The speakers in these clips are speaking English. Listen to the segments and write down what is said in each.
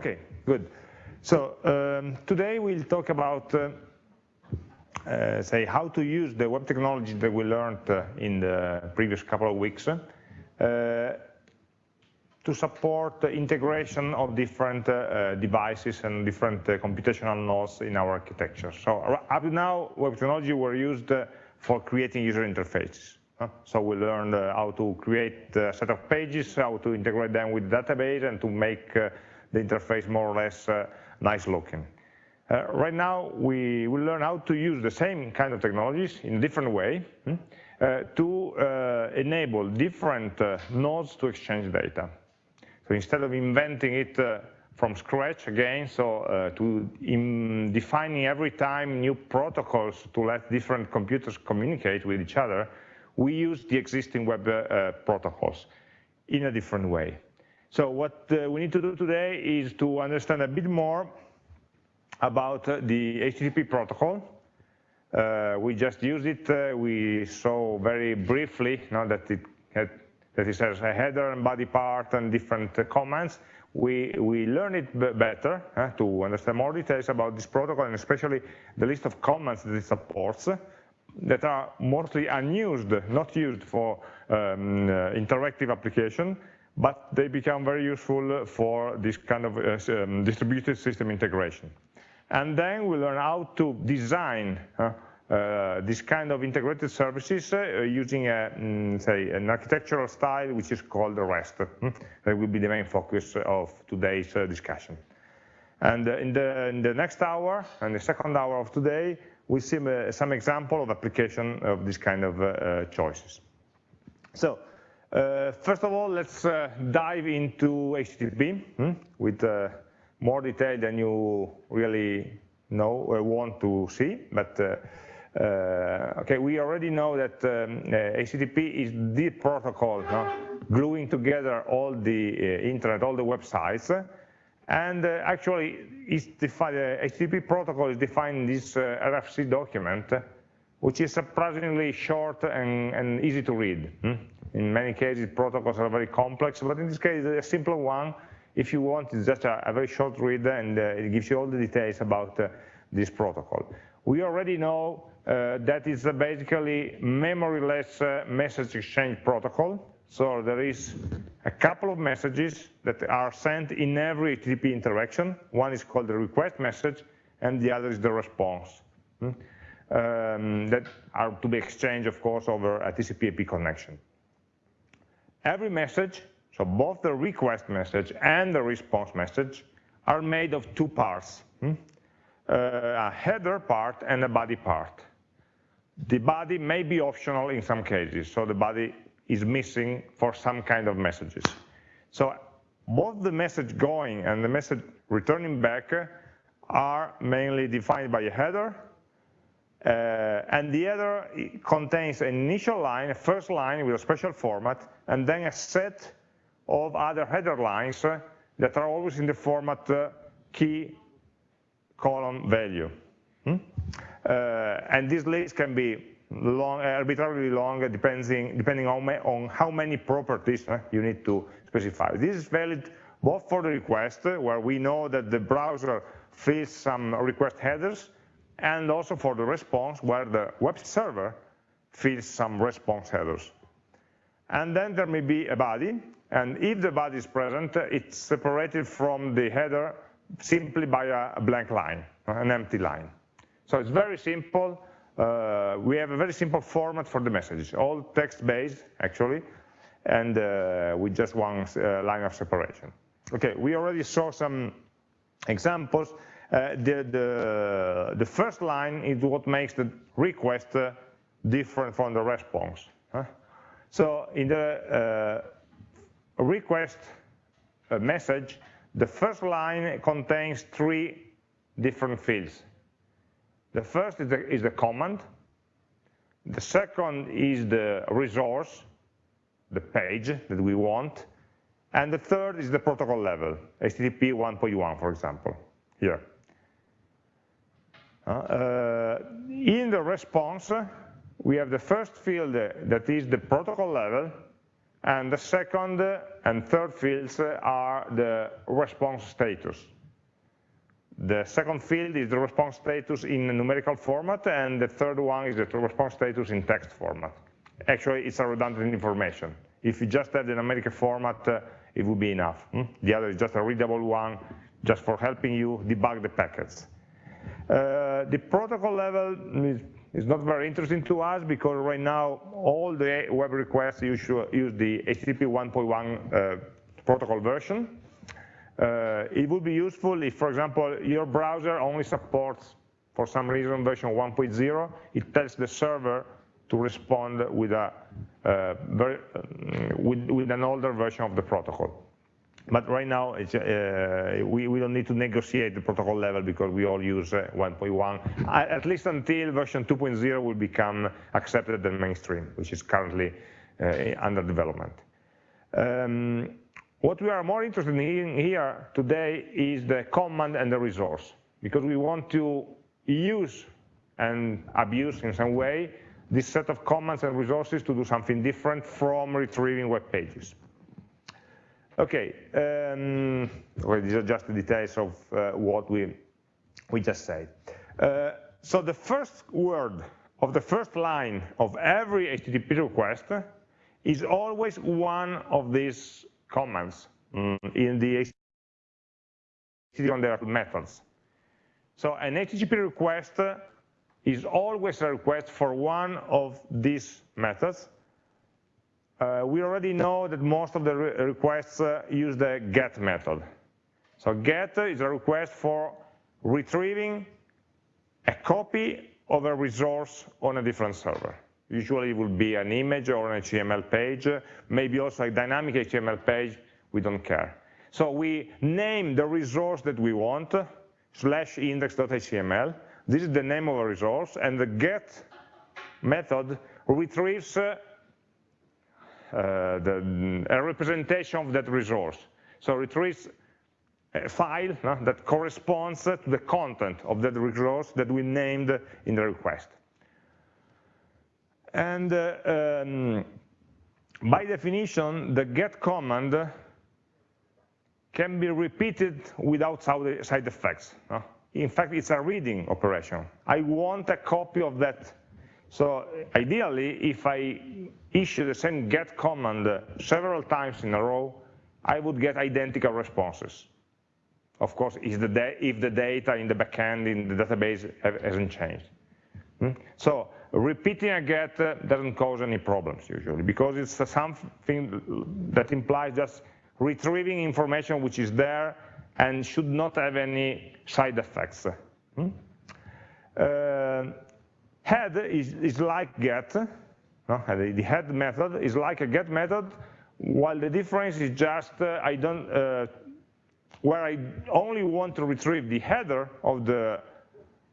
Okay, good. So um, today we'll talk about, uh, uh, say, how to use the web technology that we learned uh, in the previous couple of weeks uh, to support the integration of different uh, devices and different uh, computational nodes in our architecture. So up to now, web technology were used for creating user interfaces. So we learned how to create a set of pages, how to integrate them with database, and to make the interface more or less uh, nice looking. Uh, right now, we will learn how to use the same kind of technologies in a different way hmm, uh, to uh, enable different uh, nodes to exchange data. So instead of inventing it uh, from scratch again, so to defining every time new protocols to let different computers communicate with each other, we use the existing web protocols in a different way. So what uh, we need to do today is to understand a bit more about uh, the HTTP protocol. Uh, we just used it. Uh, we saw very briefly now that it had, that it has a header and body part and different uh, commands. We, we learn it better uh, to understand more details about this protocol and especially the list of commands that it supports that are mostly unused, not used for um, interactive application but they become very useful for this kind of uh, um, distributed system integration. And then we learn how to design uh, uh, this kind of integrated services uh, using, a, mm, say, an architectural style which is called REST. Hmm? That will be the main focus of today's uh, discussion. And uh, in the, in, the, next hour, and the second hour of today, we see some example of application of this kind of choices. So uh, first of all, let's uh, dive into HTTP hmm, with uh, more detail than you really know or want to see. But uh, uh, okay, we already know that um, HTTP is the protocol gluing together all the internet, all the websites. And actually, the HTTP protocol is defined in this RFC document, which is surprisingly short and, and easy to read. Hmm? In many cases, protocols are very complex, but in this case, a simple one, if you want, it's just a, a very short read and uh, it gives you all the details about uh, this protocol. We already know uh, that it's a basically memoryless uh, message exchange protocol. So there is a couple of messages that are sent in every HTTP interaction. One is called the request message, and the other is the response. Hmm? Um, that are to be exchanged, of course, over a TCP/IP connection every message, so both the request message and the response message, are made of two parts, hmm? uh, a header part and a body part. The body may be optional in some cases, so the body is missing for some kind of messages. So both the message going and the message returning back are mainly defined by a header and the other contains an initial line, a first line with a special format, and then a set of other header lines uh, that are always in the format uh, key column value. Hmm? Uh, and this list can be long, arbitrarily long, depending, depending on, on how many properties uh, you need to specify. This is valid both for the request, where we know that the browser fills some request headers, and also for the response where the web server fills some response headers. And then there may be a body, and if the body is present, it's separated from the header simply by a blank line, an empty line. So it's very simple. Uh, we have a very simple format for the message, all text-based, actually, and uh, with just one uh, line of separation. Okay, we already saw some examples. Uh, the, the, the, first line is what makes the request uh, different from the response. So in the uh, request message, the first line contains three different fields. The first is the, is the command. The second is the resource, the page that we want. And the third is the protocol level, HTTP 1.1, for example, here. Uh, in the response, we have the first field that is the protocol level, And the second and third fields are the response status. The second field is the response status in numerical format, and the third one is the response status in text format. Actually, it's a redundant information. If you just have the numerical format, uh, it would be enough. Hmm? The other is just a readable one, just for helping you debug the packets. Uh, the protocol level is, is, not very interesting to us because right now all the web requests use, the HTTP 1.1 uh, protocol version. Uh, it would be useful if, for example, your browser only supports, for some reason, version 1.0. It tells the server to respond with, a, uh, uh, with, with, an older version of the protocol. But right now, uh, we, we, don't need to negotiate the protocol level because we all use uh, 1.1, at least until version 2.0 will become accepted and mainstream, which is currently uh, under development. Um, what we are more interested in here today is the command and the resource, because we want to use and abuse in some way this set of commands and resources to do something different from retrieving web pages. Okay, um, well, these are just the details of uh, what we, we just said. Uh, so the first word of the first line of every HTTP request is always one of these commands um, in the HTTP on their methods. So an HTTP request is always a request for one of these methods. Uh, we already know that most of the re requests uh, use the get method. So get is a request for retrieving a copy of a resource on a different server. Usually it will be an image or an HTML page, maybe also a dynamic HTML page, we don't care. So we name the resource that we want, slash index.html, this is the name of a resource, and the get method retrieves uh, the, a representation of that resource. So retrieves a file no, that corresponds to the content of that resource that we named in the request. And uh, um, by definition, the get command can be repeated without side effects. No? in fact, it's a reading operation. I want a copy of that. So ideally, if I issue the same get command several times in a row, I would get identical responses. Of course, if the, data in the backend, in the database, hasn't changed. Hmm? So repeating a get doesn't cause any problems usually, because it's something that implies just retrieving information which is there and should not have any side effects. Hmm? Uh, head is, is, like get, no? the head method is like a get method, while the difference is just uh, I don't, uh, where I only want to retrieve the header of the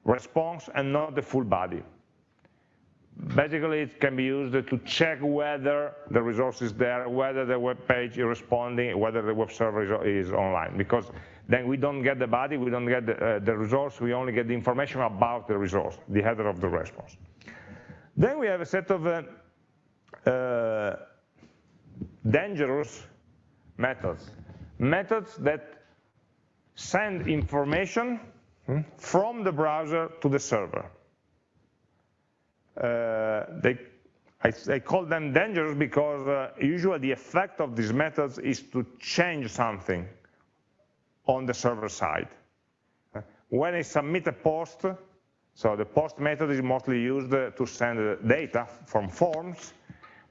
response and not the full body. Basically, it can be used to check whether the resource is there, whether the web page is responding, whether the web server is, is online. Because then we don't get the body, we don't get the, uh, the resource, we only get the information about the resource, the header of the response. Then we have a set of uh, uh, dangerous methods. Methods that send information hmm, from the browser to the server. Uh, they, I, I, call them dangerous because uh, usually the effect of these methods is to change something on the server side. When I submit a post, so the post method is mostly used to send data from forms.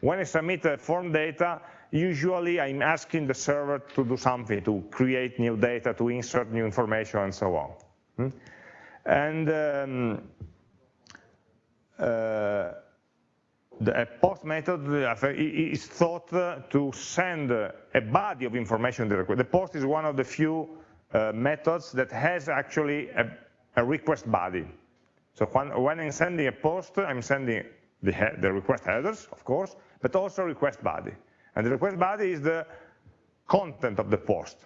When I submit a form data, usually I'm asking the server to do something, to create new data, to insert new information, and so on. Hmm? And um, uh, the post method is thought to send a body of information. The post is one of the few methods that has actually a, a request body. So when, when, I'm sending a post, I'm sending the, the, request headers, of course, but also request body. And the request body is the content of the post.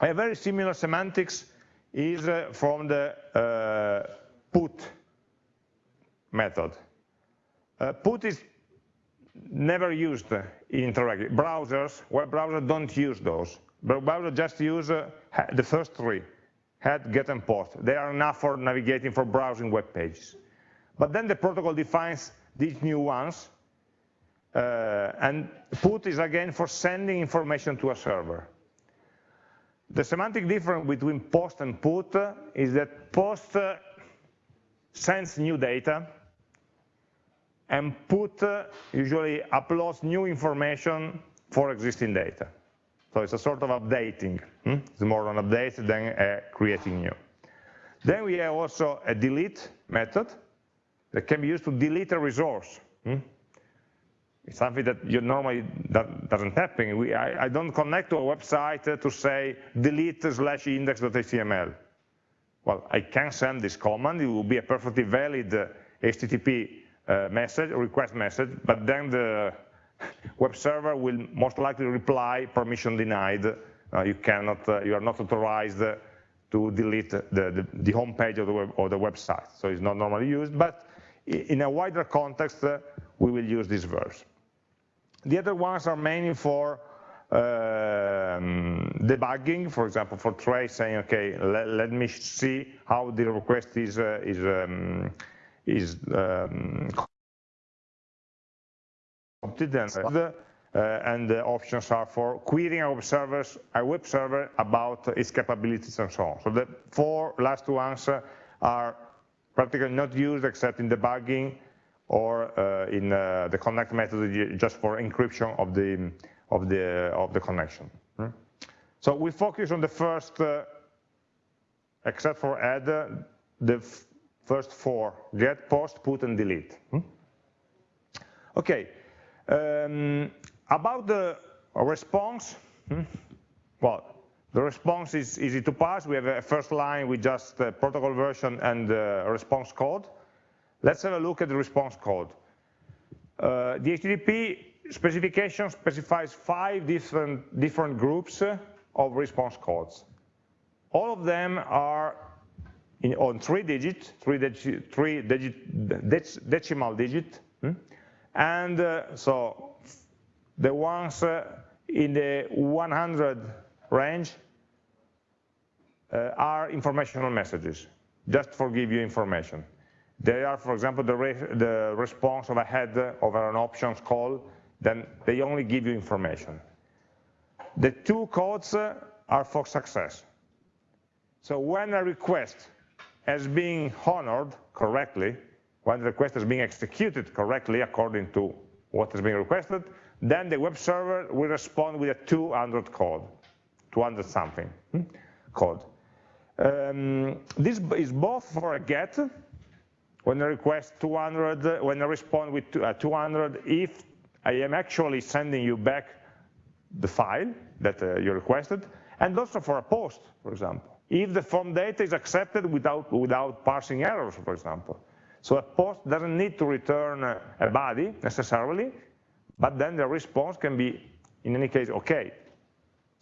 A very similar semantics is uh, from the uh, put method. Uh, put is never used in interactive. Browsers, web browsers don't use those. Browsers just use uh, the first three, head, get, and post. They are enough for navigating, for browsing web pages. But then the protocol defines these new ones, uh, and put is again for sending information to a server. The semantic difference between post and put is that post uh, sends new data, and put uh, usually uploads new information for existing data. So it's a sort of updating. Hmm? It's more an update than uh, creating new. Then we have also a delete method that can be used to delete a resource. Hmm? It's something that you normally that doesn't happen. We, I, I, don't connect to a website to say delete slash index.html. Well, I can send this command. It will be a perfectly valid uh, HTTP uh, message, request message, but then the web server will most likely reply permission denied. Uh, you cannot, uh, you are not authorized to delete the, the, the home page of the, web, of the website. So it's not normally used, but in a wider context, uh, we will use these verbs. The other ones are mainly for um, debugging, for example, for trace saying, okay, let, let me see how the request is, uh, is, um, is um, uh, and the options are for querying a web, servers, a web server about its capabilities and so on. So the four last ones are practically not used except in debugging or uh, in uh, the connect method just for encryption of the of the of the connection. Hmm? So we focus on the first, uh, except for add, the first four: get, post, put, and delete. Hmm? Okay. Um, about the response, hmm? well, the response is easy to pass. We have a first line with just the protocol version and the response code. Let's have a look at the response code. Uh, the HTTP specification specifies five different, different groups of response codes. All of them are in, on three digits, three, digi, three digit, dec, decimal digit, hmm? And uh, so the ones uh, in the 100 range uh, are informational messages, just for give you information. They are, for example, the, re the response of a head over an options call, then they only give you information. The two codes are for success. So when a request has been honored correctly, when the request is being executed correctly according to what is being requested, then the web server will respond with a 200 code, 200 something hmm, code. Um, this is both for a get, when I request 200, when I respond with 200, uh, if I am actually sending you back the file that uh, you requested, and also for a post, for example. If the form data is accepted without, without parsing errors, for example. So a post doesn't need to return a body necessarily, but then the response can be, in any case, okay,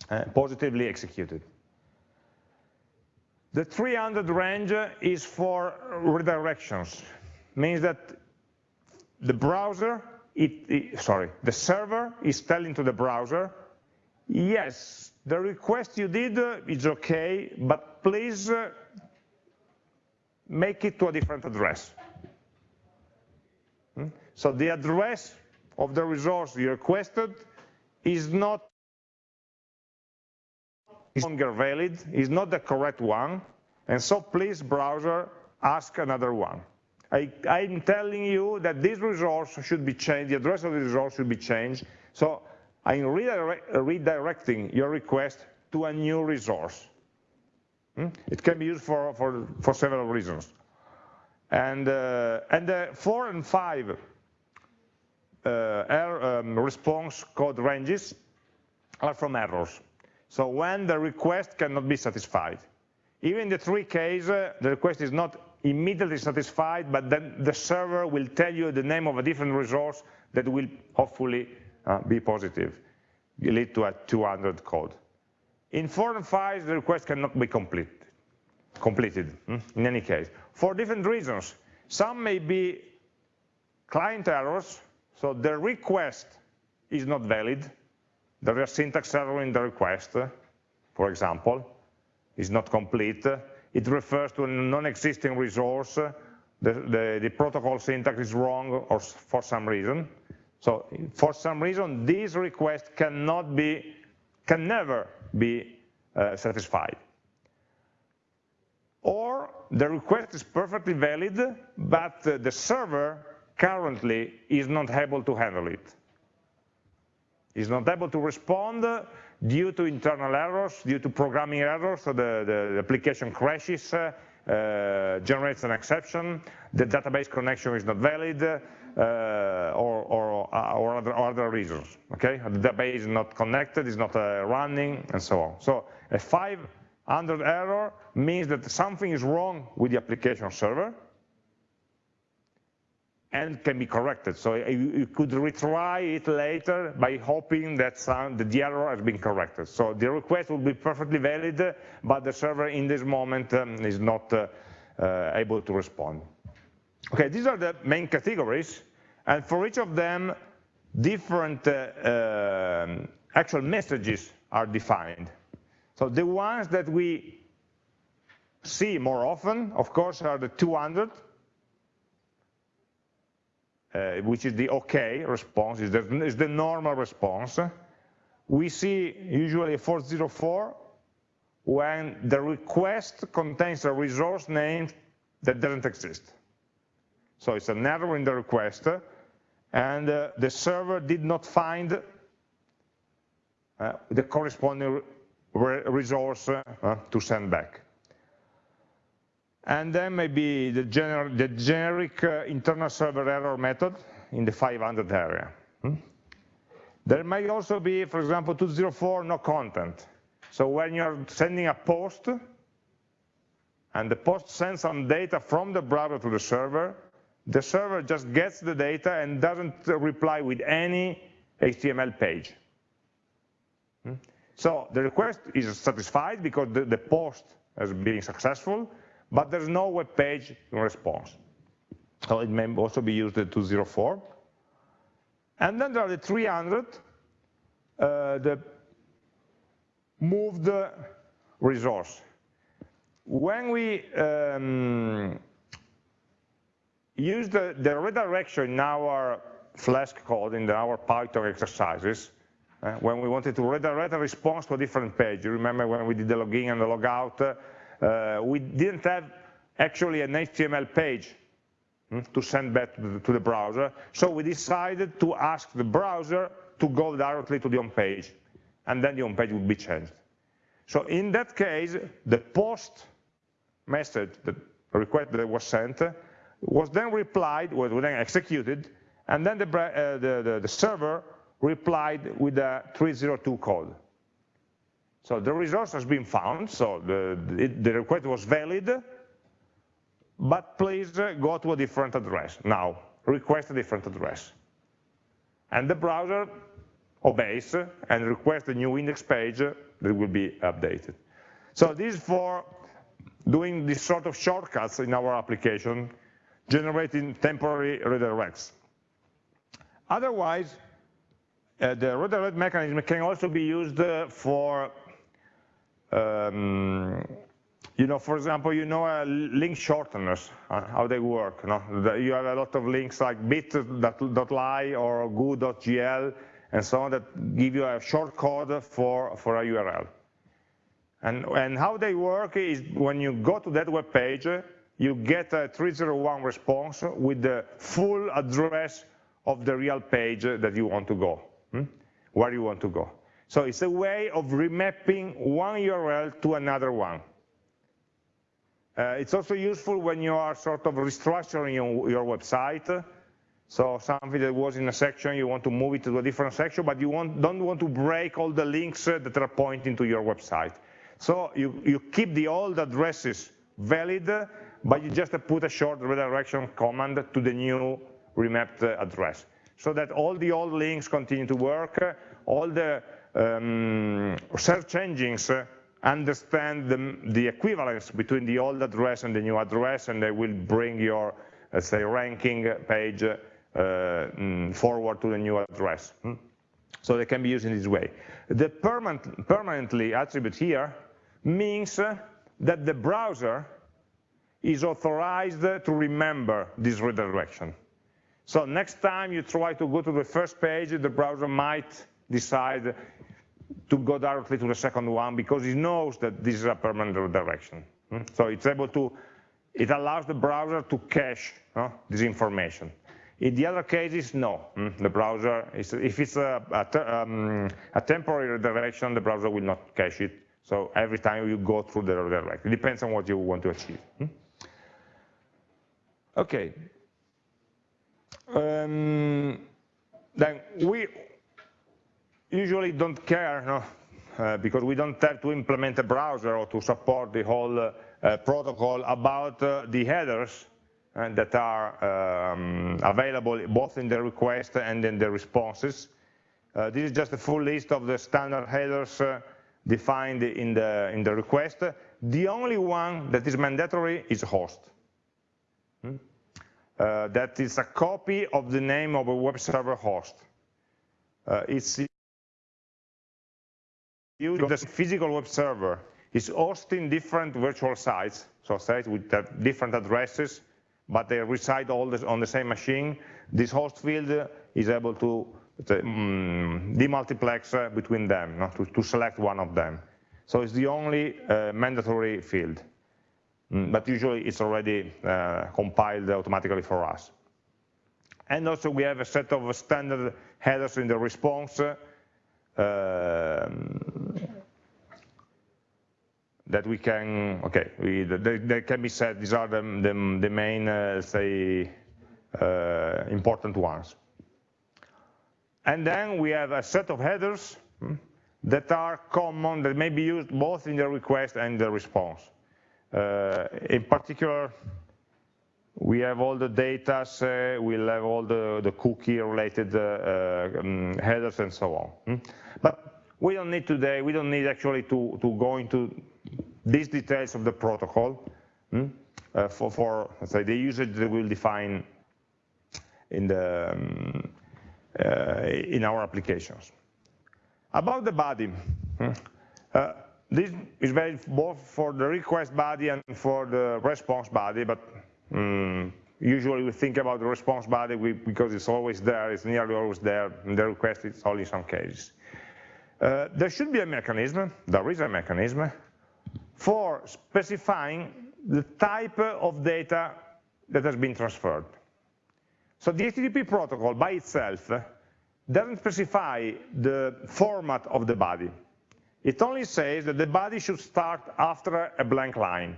uh, positively executed. The 300 range is for redirections, means that the browser, it, it, sorry, the server is telling to the browser, yes, the request you did is okay, but please uh, make it to a different address. Hmm? So the address of the resource you requested is not longer valid, is not the correct one, and so please, browser, ask another one. I, am telling you that this resource should be changed, the address of the resource should be changed, so I'm redirect, redirecting your request to a new resource. Hmm? It can be used for, for, for several reasons. And, uh, and the four and five uh, error, um, response code ranges are from errors. So when the request cannot be satisfied. Even in the three case, uh, the request is not immediately satisfied, but then the server will tell you the name of a different resource that will hopefully uh, be positive, lead to a 200 code. In four and five, the request cannot be complete, completed, hmm, in any case, for different reasons. Some may be client errors, So the request is not valid. There is a syntax error in the request, for example, is not complete. It refers to a non-existing resource. The, the, the, protocol syntax is wrong or for some reason. So for some reason, this request cannot be, can never be uh, satisfied. The request is perfectly valid, but uh, the server currently is not able to handle it. it. Is not able to respond due to internal errors, due to programming errors, so the, the application crashes, uh, uh, generates an exception, the database connection is not valid, uh, or, or, uh, or, other, or, other, reasons, okay? The database is not connected, is not running, and so on. So a 500 error means that something is wrong with the application server, and can be corrected. So you, you, could retry it later by hoping that, some, the error has been corrected. So the request will be perfectly valid, but the server in this moment um, is not uh, uh, able to respond. Okay, these are the main categories, and for each of them, different uh, um, actual messages are defined. So the ones that we see more often, of course, are the 200, uh, which is the OK response, is the, is the normal response. We see usually a 404 when the request contains a resource name that doesn't exist. So it's an error in the request, and uh, the server did not find uh, the corresponding re resource uh, to send back. And then maybe the, gener the generic uh, internal server error method in the 500 area. Hmm? There may also be, for example, 204 no content. So when you're sending a post, and the post sends some data from the browser to the server, the server just gets the data and doesn't reply with any HTML page. So the request is satisfied because the, the post has been successful, but there's no web page response. So it may also be used at 204. And then there are the 300, uh, the moved resource. When we um, use the, the, redirection in our Flask code, in our Python exercises, uh, when we wanted to redirect a response to a different page, you remember when we did the login and the logout, uh, we didn't have actually an HTML page hmm, to send back to the browser. So we decided to ask the browser to go directly to the home page, and then the home page would be changed. So in that case, the post message, the request that was sent, was then replied, was then executed, and then the, uh, the, the, the server replied with a 302 code. So the resource has been found, so the, the request was valid, but please uh, go to a different address. Now, request a different address. And the browser obeys and requests a new index page that will be updated. So this is for doing this sort of shortcuts in our application, generating temporary redirects. Otherwise, uh, the redirect mechanism can also be used uh, for um, you know, for example, you know uh, link shorteners, uh, how they work. No? You have a lot of links like bit.ly or goo.gl and so on that give you a short code for, for a URL. And, and how they work is when you go to that web page, you get a 301 response with the full address of the real page that you want to go, hmm? where you want to go. So it's a way of remapping one URL to another one. Uh, it's also useful when you are sort of restructuring your, your, website. So something that was in a section, you want to move it to a different section, but you want, don't want to break all the links uh, that are pointing to your website. So you, you keep the old addresses valid, but you just put a short redirection command to the new remapped uh, address. So that all the old links continue to work, all the um, search engines understand the, the, equivalence between the old address and the new address, and they will bring your, let's say, ranking page mm, forward to the new address. Hmm? So they can be used in this way. The permanent, permanently attribute here means that the browser is authorized to remember this redirection. So next time you try to go to the first page, the browser might decide to go directly to the second one because it knows that this is a permanent redirection. Hmm? So it's able to, it allows the browser to cache this information. In the other cases, no. Hmm? The browser, is, if it's a, a, um, a, temporary redirection, the browser will not cache it. So every time you go through the redirection, it depends on what you want to achieve. Hmm? Okay. Um, then we usually don't care no? Uh, because we don't have to implement a browser or to support the whole uh, protocol about uh, the headers uh, that are um, available both in the request and in the responses. Uh, this is just a full list of the standard headers defined in the, in the request. The only one that is mandatory is host. Hmm? That is a copy of the name of a web server host. it's the physical web server is hosting different virtual sites, so sites with different addresses, but they reside all on the same machine. This host field is able to um, demultiplex uh, between them, no? to, select one of them. So it's the only uh, mandatory field, mm, but usually it's already uh, compiled automatically for us. And also we have a set of standard headers in the response uh, that we can, okay, we, they, they, can be said, these are the, the, the main, uh, say, uh, important ones. And then we have a set of headers hmm, that are common, that may be used both in the request and the response. Uh, in particular, we have all the data, uh, we'll have all the, the cookie related uh, uh, um, headers and so on. Hmm? But we don't need today, we don't need actually to, to go into these details of the protocol hmm? uh, for, for say, the usage that we'll define in, the, um, uh, in our applications. About the body, hmm? uh, this is valid both for the request body and for the response body, but um, usually we think about the response body because it's always there, it's nearly always there, and the request is only in some cases. Uh, there should be a mechanism, there is a mechanism, for specifying the type of data that has been transferred. So the HTTP protocol by itself doesn't specify the format of the body. It only says that the body should start after a blank line.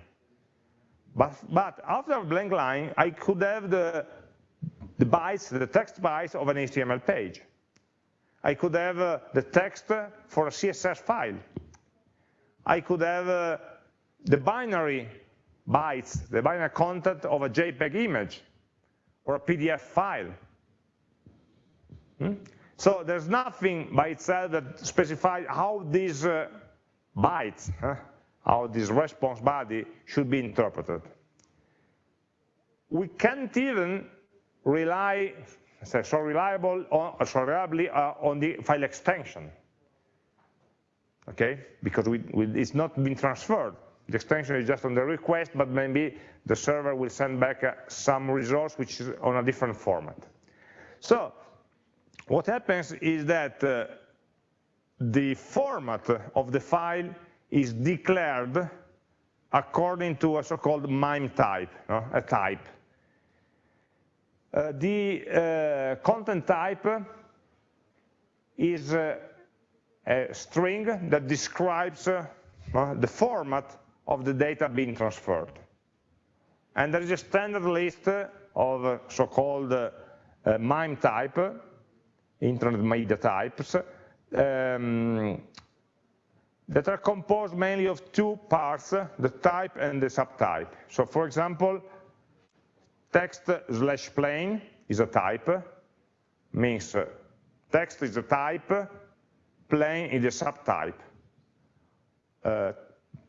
But, but after a blank line, I could have the, the bytes, the text bytes of an HTML page. I could have uh, the text for a CSS file. I could have uh, the binary bytes, the binary content of a JPEG image or a PDF file. Hmm? So there's nothing by itself that specifies how these uh, bytes, huh, how this response body should be interpreted. We can't even rely so reliable on, so reliably uh, on the file extension, okay? Because we, we, it's not been transferred. The extension is just on the request, but maybe the server will send back uh, some resource which is on a different format. So what happens is that uh, the format of the file is declared according to a so-called MIME type, no? a type. Uh, the uh, content type is uh, a string that describes uh, the format of the data being transferred. And there is a standard list of so-called uh, MIME type, internet media types, um, that are composed mainly of two parts, the type and the subtype. So for example, text slash plain is a type, means text is a type, plain is a subtype. Uh,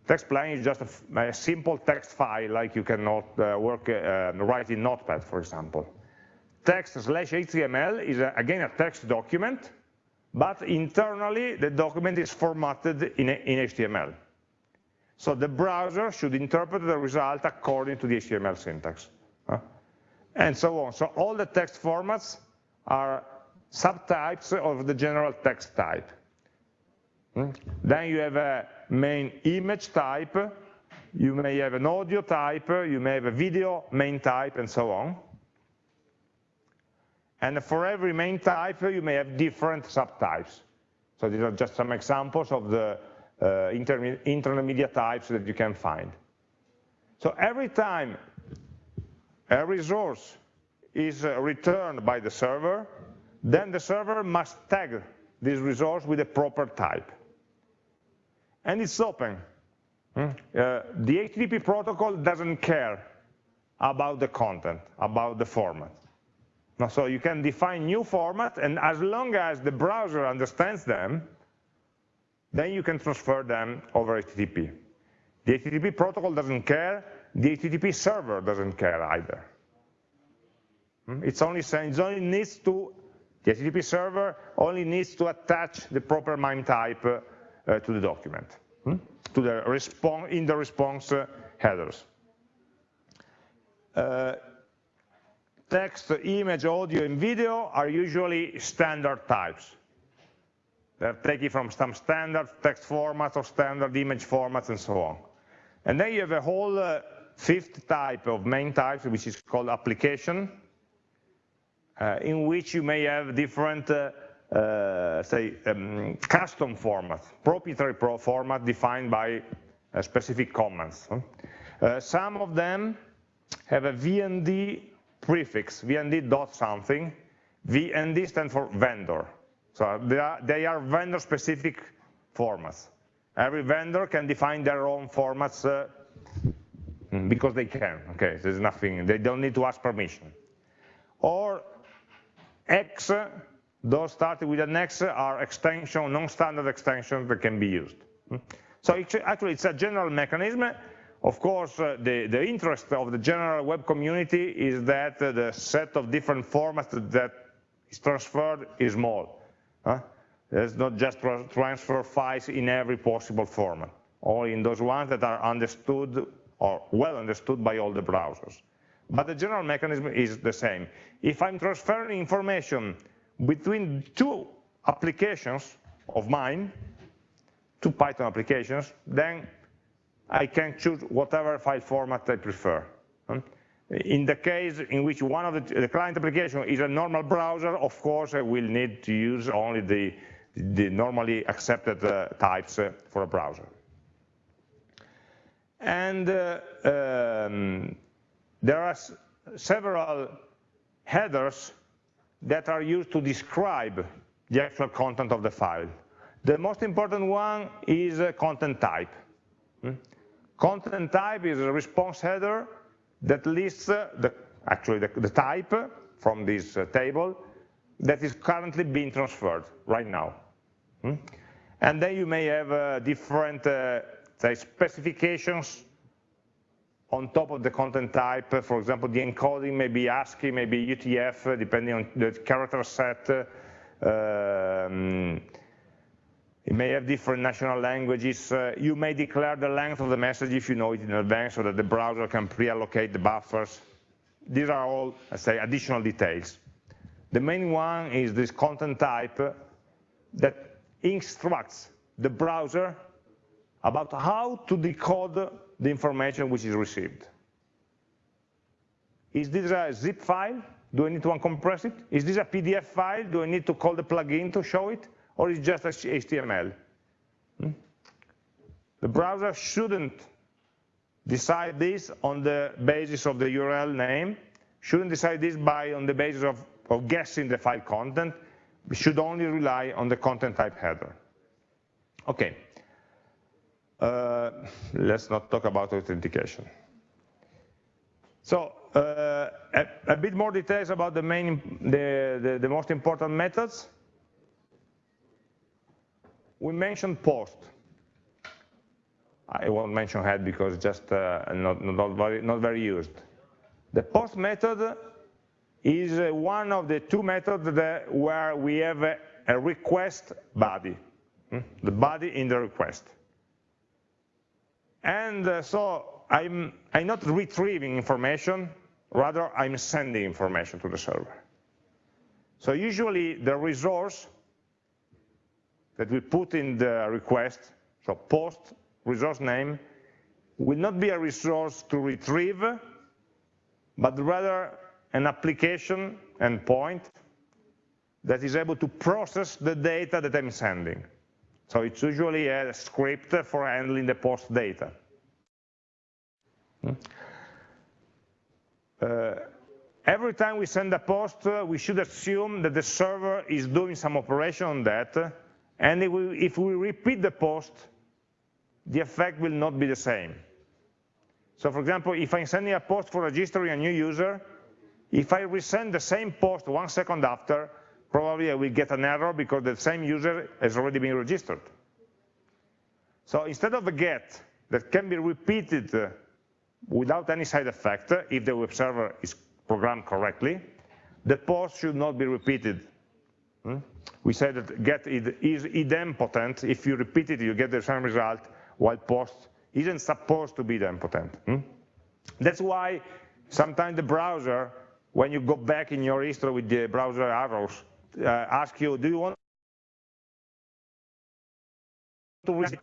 Text plain is just a, a, simple text file like you can not, uh, work, uh, write in Notepad, for example. Text slash HTML is, a, again, a text document, but internally the document is formatted in, in HTML. So the browser should interpret the result according to the HTML syntax. Uh, and so on. So all the text formats are subtypes of the general text type. Hmm? Then you have a main image type, you may have an audio type, you may have a video main type, and so on. And for every main type, you may have different subtypes. So these are just some examples of the uh, media types that you can find. So every time a resource is uh, returned by the server, then the server must tag this resource with a proper type. And it's open. Hmm? Uh, the HTTP protocol doesn't care about the content, about the format. So you can define new format, and as long as the browser understands them, then you can transfer them over HTTP. The HTTP protocol doesn't care, the HTTP server doesn't care either. Hmm? It's only saying it only needs to, the HTTP server only needs to attach the proper MIME type uh, to the document, hmm? to the response, in the response uh, headers. Uh, text, image, audio, and video are usually standard types. They're taken from some standard text formats or standard image formats and so on. And then you have a whole uh, fifth type of main types, which is called application, uh, in which you may have different, uh, uh say, um, custom formats, proprietary pro format defined by uh, specific commands. Uh, some of them have a VND prefix, VND dot something. VND stands for vendor. So they are, they are vendor-specific formats. Every vendor can define their own formats uh, because they can. Okay, there's nothing, they don't need to ask permission. Or X, those starting with an X are extension, non-standard extensions that can be used. So actually it's a general mechanism. Of course, uh, the, the interest of the general web community is that uh, the set of different formats that is transferred is small. Huh? Not just transfer files in every possible format, only in those ones that are understood or well understood by all the browsers. But the general mechanism is the same. If I'm transferring information between two applications of mine, two Python applications, then I can choose whatever file format I prefer. In the case in which one of the, the client application is a normal browser, of course, I will need to use only the, the normally accepted uh, types uh, for a browser. And uh, um, there are several headers that are used to describe the actual content of the file. The most important one is content type. Content type is a response header that lists uh, the, actually the, the, type from this uh, table that is currently being transferred right now. Hmm? And then you may have uh, different say specifications on top of the content type. For example, the encoding may be ASCII, maybe UTF, depending on the character set. Um, it may have different national languages. Uh, you may declare the length of the message if you know it in advance so that the browser can pre-allocate the buffers. These are all, let's say, additional details. The main one is this content type that instructs the browser about how to decode the information which is received. Is this a zip file? Do I need to uncompress it? Is this a PDF file? Do I need to call the plugin to show it? Or is just HTML? Hmm? The browser shouldn't decide this on the basis of the URL name, shouldn't decide this by on the basis of, of guessing the file content, we should only rely on the content type header. Okay, uh, let's not talk about authentication. So uh, a, a, bit more details about the main, the, the, the most important methods we mentioned post. I won't mention head because it's just uh, not, not, very, not very used. The post method is one of the two methods that, where we have a, a request body, hmm? the body in the request. And uh, so I'm, I'm not retrieving information, rather I'm sending information to the server. So usually the resource that we put in the request, so post resource name, will not be a resource to retrieve, but rather an application endpoint that is able to process the data that I'm sending. So it's usually a script for handling the post data. Hmm? Uh, every time we send a post, uh, we should assume that the server is doing some operation on that, and if we, if we repeat the post, the effect will not be the same. So for example, if I'm sending a post for registering a new user, if I resend the same post one second after, probably I will get an error because the same user has already been registered. So instead of a get that can be repeated uh, without any side effect, if the web server is programmed correctly, the post should not be repeated. Hmm? We said that get is idempotent. If you repeat it, you get the same result, while post isn't supposed to be idempotent. Hmm? That's why sometimes the browser when you go back in your history with the browser arrows, uh, ask you, do you want to resend?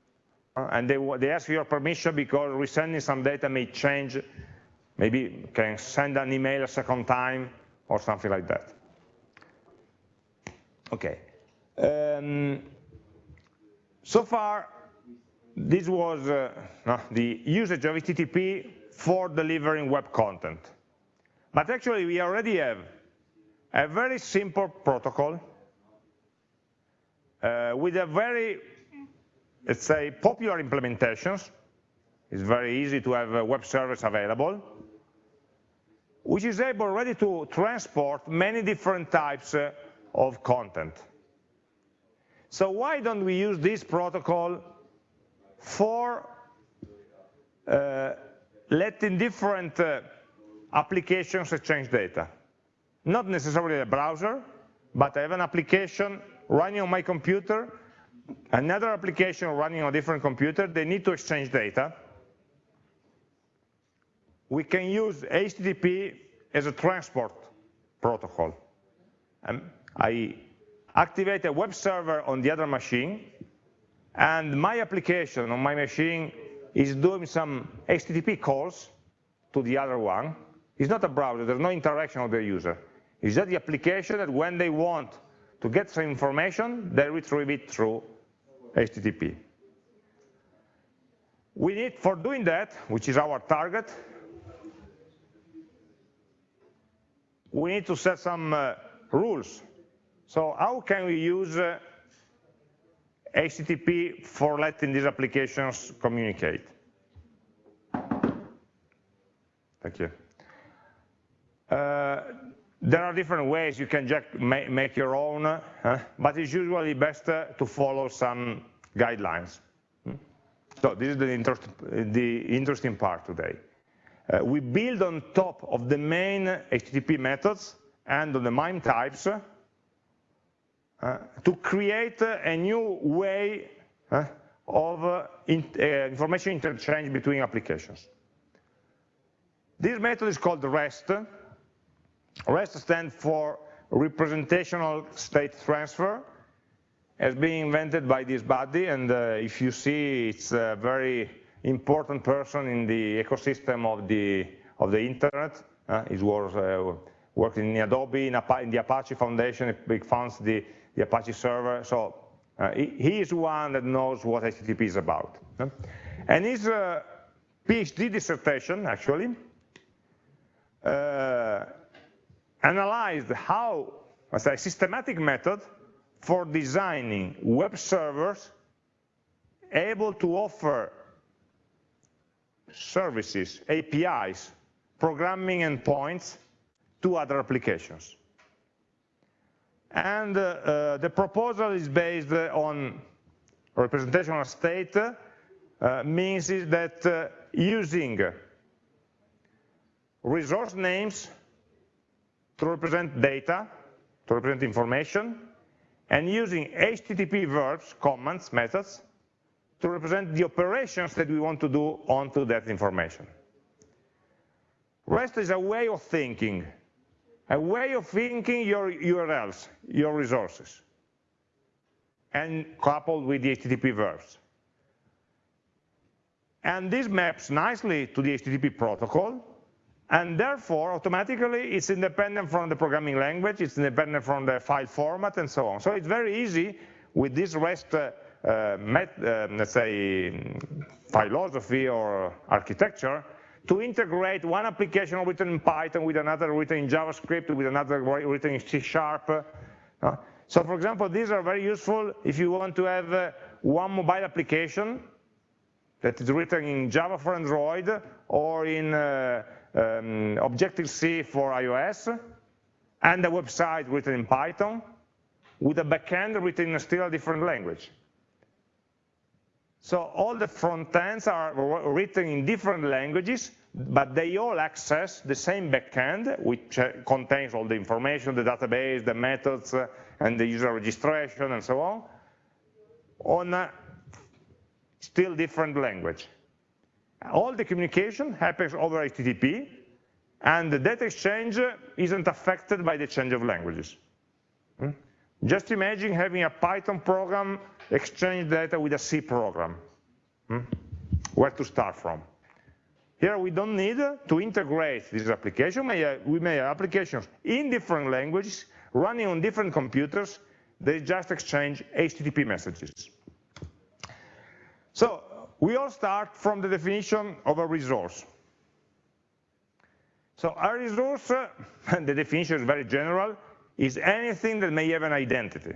And they, they ask your permission because resending some data may change, maybe can send an email a second time or something like that. Okay. Um, so far, this was uh, the usage of HTTP for delivering web content. But actually, we already have a very simple protocol uh, with a very, let's say, popular implementations. It's very easy to have a web service available, which is able already to transport many different types uh, of content. So why don't we use this protocol for uh, letting different uh, applications exchange data. Not necessarily a browser, but I have an application running on my computer, another application running on a different computer, they need to exchange data. We can use HTTP as a transport protocol. Um, I activate a web server on the other machine, and my application on my machine is doing some HTTP calls to the other one, it's not a browser, there's no interaction with the user. It's just the application that when they want to get some information, they retrieve it through HTTP. We need, for doing that, which is our target, we need to set some uh, rules. So how can we use uh, HTTP for letting these applications communicate? Thank you. Uh, there are different ways you can just make your own, but it's usually best uh, to follow some guidelines. Hmm? So this is the, interest, the interesting part today. Uh, we build on top of the main HTTP methods and on the MIME types to create a new way uh, of in, information interchange between applications. This method is called REST, REST stands for representational state transfer. Has been invented by this body and uh, if you see it's a very important person in the ecosystem of the of the internet. Uh, it was uh, working in Adobe in, in, the Apache Foundation. It funds the, the Apache server so uh, he, is one that knows what HTTP is about and his uh, PhD dissertation actually uh, analyzed how, a systematic method for designing web servers able to offer services, APIs, programming endpoints to other applications. And uh, uh, the proposal is based on representational state, uh, means that using resource names to represent data, to represent information, and using HTTP verbs, commands, methods, to represent the operations that we want to do onto that information. REST is a way of thinking, a way of thinking your URLs, your resources, and coupled with the HTTP verbs. And this maps nicely to the HTTP protocol, and therefore, automatically, it's independent from the programming language, it's independent from the file format, and so on. So it's very easy with this REST, uh, uh, met, uh, let's say, philosophy or architecture, to integrate one application written in Python with another written in JavaScript, with another written in C Sharp. Uh, so for example, these are very useful if you want to have uh, one mobile application that is written in Java for Android or in uh, um, Objective-C for iOS, and a website written in Python, with a backend written in a still a different language. So all the front ends are written in different languages, but they all access the same backend, which uh, contains all the information, the database, the methods, uh, and the user registration, and so on, on a still different language. All the communication happens over HTTP, and the data exchange isn't affected by the change of languages. Just imagine having a Python program exchange data with a C program. Hmm? Where to start from? Here we don't need to integrate this application. We may have applications in different languages, running on different computers, they just exchange HTTP messages. So we all start from the definition of a resource. So a resource, and the definition is very general, is anything that may have an identity.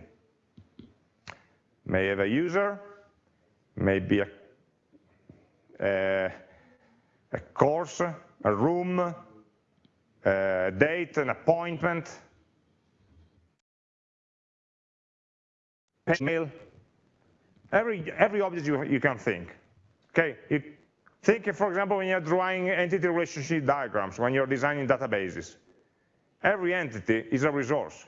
May have a user, may be a, a, a course, a room, a date, an appointment, mail, every, every object you, you can think. Okay, you think, for example, when you're drawing entity relationship diagrams, when you're designing databases. Every entity is a resource,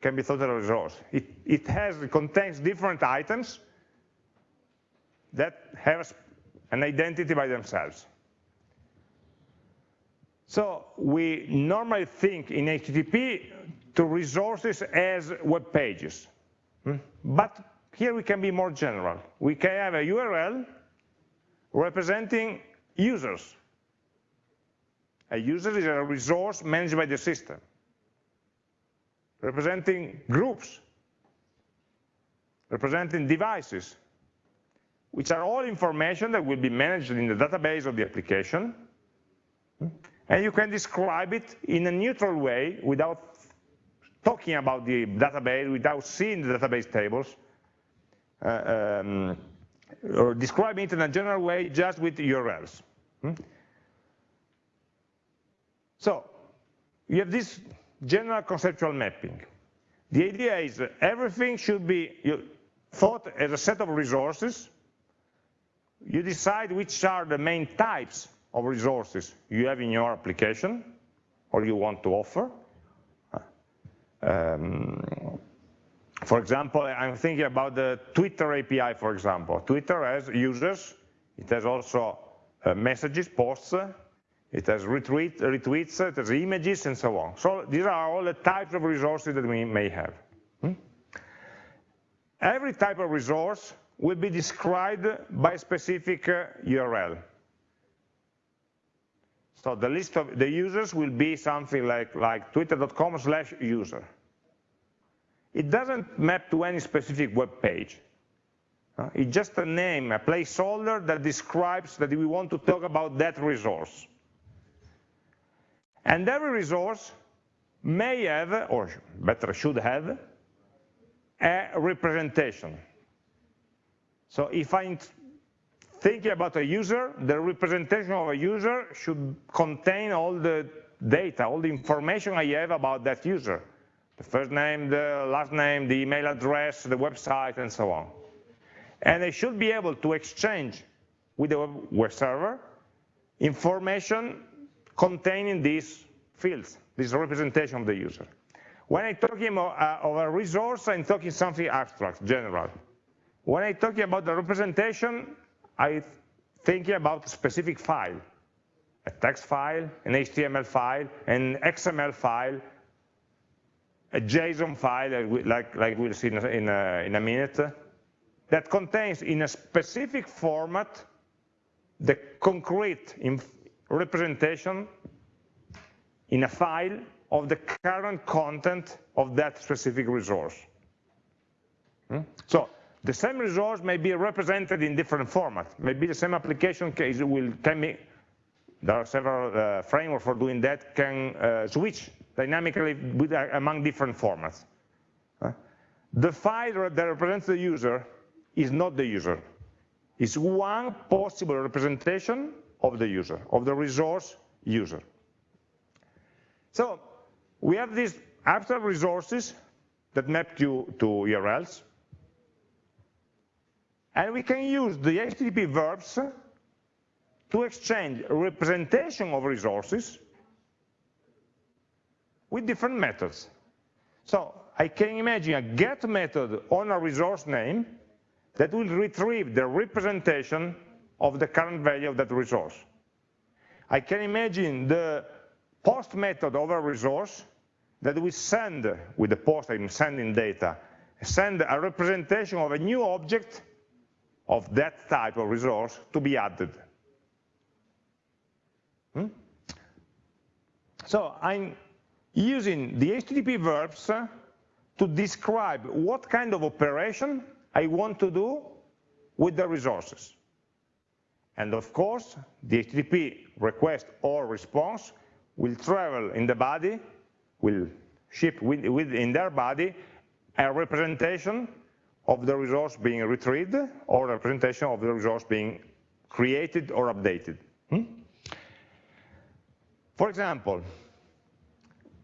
can be thought of a resource. It, it has, it contains different items that have an identity by themselves. So we normally think in HTTP to resources as web pages. Hmm? But here we can be more general. We can have a URL representing users. A user is a resource managed by the system, representing groups, representing devices, which are all information that will be managed in the database of the application. And you can describe it in a neutral way without talking about the database, without seeing the database tables. Uh, um, or describing it in a general way just with URLs. So you have this general conceptual mapping. The idea is everything should be thought as a set of resources. You decide which are the main types of resources you have in your application or you want to offer. Um, for example, I'm thinking about the Twitter API, for example. Twitter has users, it has also uh, messages, posts, it has retweet, retweets, it has images, and so on. So these are all the types of resources that we may have. Hmm? Every type of resource will be described by a specific uh, URL. So the list of the users will be something like, like twitter.com slash user it doesn't map to any specific web page. Uh, it's just a name, a placeholder that describes that we want to talk about that resource. And every resource may have, or better should have, a representation. So if I'm thinking about a user, the representation of a user should contain all the data, all the information I have about that user the first name, the last name, the email address, the website, and so on. And they should be able to exchange with the web server information containing these fields, this representation of the user. When I'm talking uh, of a resource, I'm talking something abstract, general. When I'm talking about the representation, I'm thinking about a specific file, a text file, an HTML file, an XML file, a JSON file, like, like we'll see in a, in a, in a minute, that contains in a specific format the concrete representation in a file of the current content of that specific resource. Hmm? So the same resource may be represented in different formats. Maybe the same application case will can be, there are several uh, frameworks for doing that, can uh, switch dynamically with, uh, among different formats. The file that represents the user is not the user. It's one possible representation of the user, of the resource user. So we have these abstract resources that map to, to URLs. And we can use the HTTP verbs to exchange representation of resources with different methods. So I can imagine a get method on a resource name that will retrieve the representation of the current value of that resource. I can imagine the post method of a resource that we send, with the post I'm sending data, send a representation of a new object of that type of resource to be added. Hmm? So I'm using the HTTP verbs to describe what kind of operation I want to do with the resources. And of course, the HTTP request or response will travel in the body, will ship within their body a representation of the resource being retrieved or a representation of the resource being created or updated. Hmm? For example,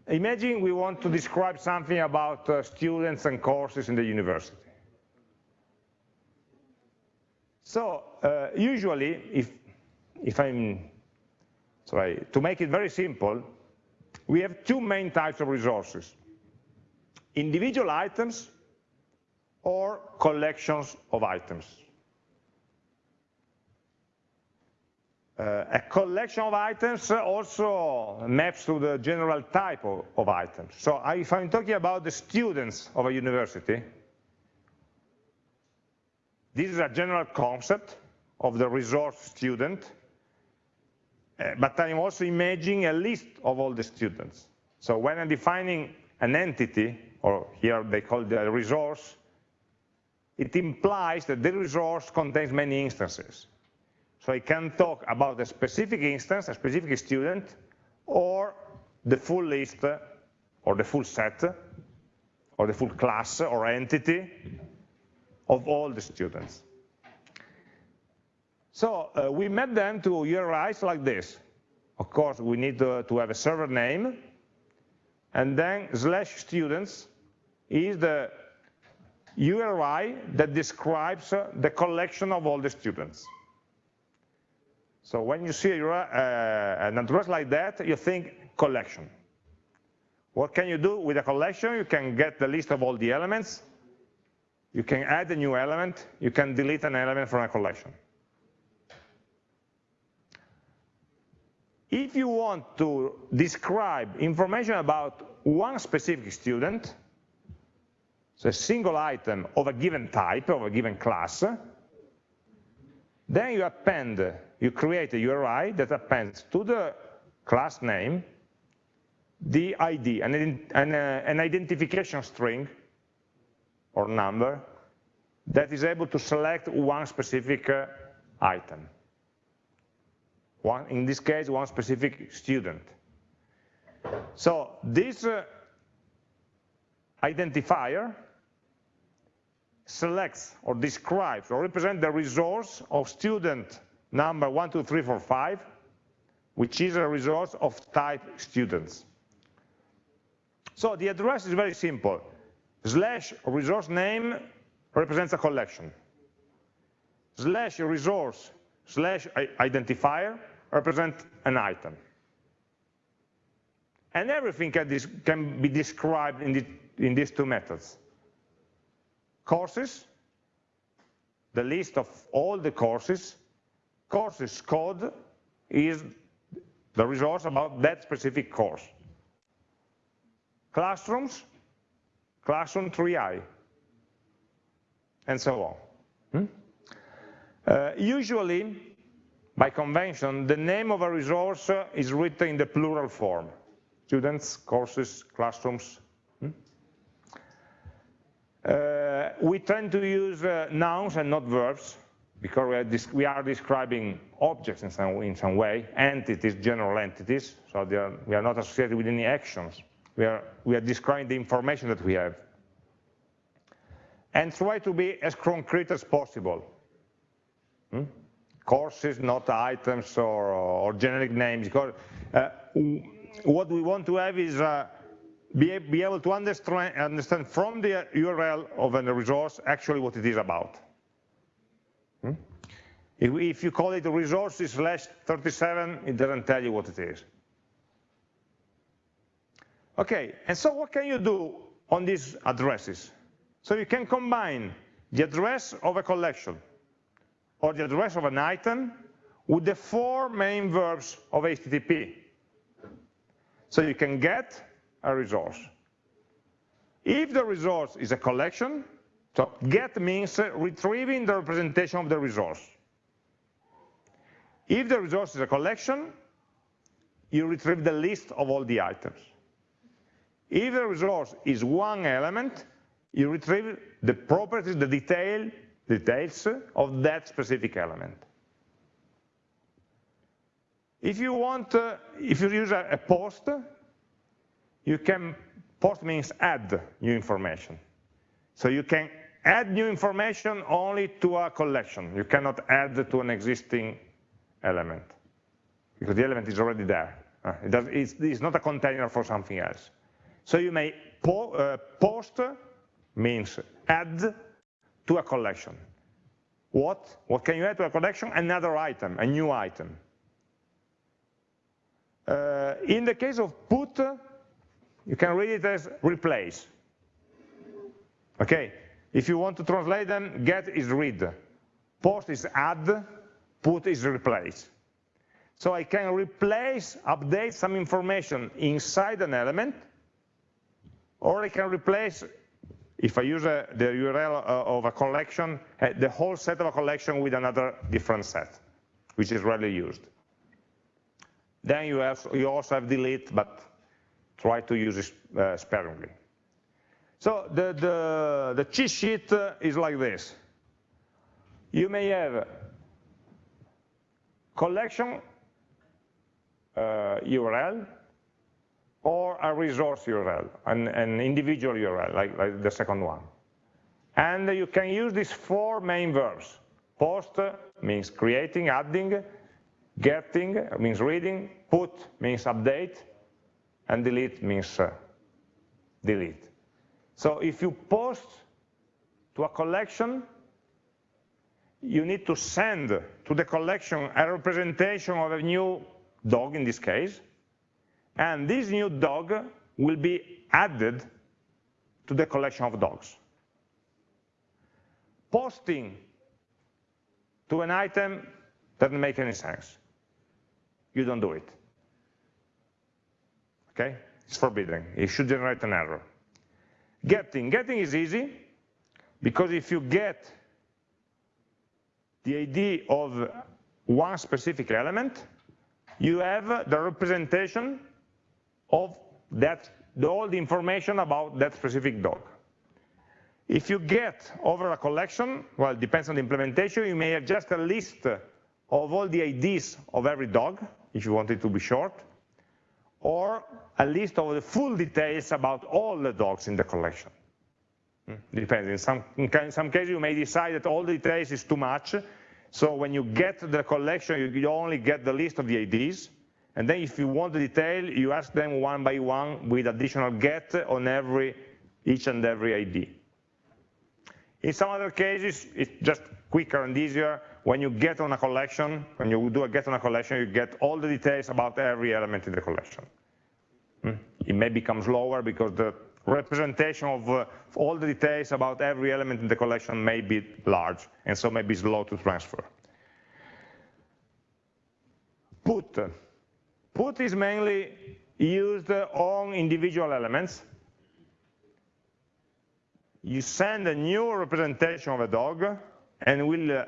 imagine we want to describe something about uh, students and courses in the university. So uh, usually, if, if I'm, sorry, to make it very simple, we have two main types of resources. Individual items or collections of items. Uh, a collection of items also maps to the general type of, of items. So if I'm talking about the students of a university, this is a general concept of the resource student, uh, but I'm also imagining a list of all the students. So when I'm defining an entity, or here they call it a resource, it implies that the resource contains many instances. So I can talk about a specific instance, a specific student, or the full list, or the full set, or the full class or entity of all the students. So uh, we map them to URIs like this. Of course, we need to, to have a server name, and then slash students is the URI that describes uh, the collection of all the students. So when you see uh, an address like that, you think collection. What can you do with a collection? You can get the list of all the elements, you can add a new element, you can delete an element from a collection. If you want to describe information about one specific student, so a single item of a given type, of a given class, then you append, you create a URI that appends to the class name the ID, an, an, uh, an identification string or number that is able to select one specific uh, item. One, in this case, one specific student. So this uh, identifier selects or describes or represents the resource of student number 12345, which is a resource of type students. So the address is very simple slash resource name represents a collection. Slash resource slash identifier represent an item. And everything can, can be described in these two methods. Courses, the list of all the courses. Courses code is the resource about that specific course. Classrooms, classroom 3i, and so on. Hmm? Uh, usually, by convention, the name of a resource is written in the plural form. Students, courses, classrooms. Hmm? Uh, we tend to use uh, nouns and not verbs because we are, we are, describing objects in some, in some way, entities, general entities, so are, we are not associated with any actions. We are, we are describing the information that we have. And try to be as concrete as possible. Hmm? Courses, not items or, or generic names. Because, uh, what we want to have is uh, be, be, able to understand, understand from the URL of a resource actually what it is about. Hmm? If, if, you call it resources slash 37, it doesn't tell you what it is. Okay, and so what can you do on these addresses? So you can combine the address of a collection or the address of an item with the four main verbs of HTTP. So you can get a resource. If the resource is a collection, so get means retrieving the representation of the resource. If the resource is a collection, you retrieve the list of all the items. If the resource is one element, you retrieve the properties, the detail, details of that specific element. If you want, uh, if you use a, a, post, you can, post means add new information. So you can add new information only to a collection. You cannot add to an existing element because the element is already there. Uh, it's, not a container for something else. So you may po uh, post means add to a collection. What? What can you add to a collection? Another item, a new item. Uh, in the case of put, you can read it as replace. Okay, if you want to translate them, get is read, post is add, put is replace. So I can replace, update some information inside an element, or I can replace, if I use a, the URL uh, of a collection, uh, the whole set of a collection with another different set, which is rarely used. Then you, have, you also have delete, but try to use it uh, sparingly. So the, the, the cheat sheet uh, is like this. You may have collection uh, URL or a resource URL, an, an individual URL, like, like, the second one. And you can use these four main verbs. Post means creating, adding, getting means reading, put means update, and delete means uh, delete. So if you post to a collection, you need to send to the collection a representation of a new dog in this case, and this new dog will be added to the collection of dogs. Posting to an item doesn't make any sense you don't do it. Okay? It's forbidden. It should generate an error. Getting. Getting is easy because if you get the ID of one specific element, you have the representation of that, all the information about that specific dog. If you get over a collection, well, it depends on the implementation, you may have just a list of all the IDs of every dog, if you want it to be short, or a list of the full details about all the dogs in the collection. Hmm, depends. In some, in some cases, you may decide that all the details is too much. So when you get the collection, you only get the list of the IDs. And then if you want the detail, you ask them one by one with additional get on every, each and every ID. In some other cases, it's just quicker and easier when you get on a collection, when you do a get on a collection, you get all the details about every element in the collection. Hmm? it may become slower because the representation of uh, all the details about every element in the collection may be large, and so may be slow to transfer. Put. Put is mainly used on individual elements. You send a new representation of a dog, and will, uh,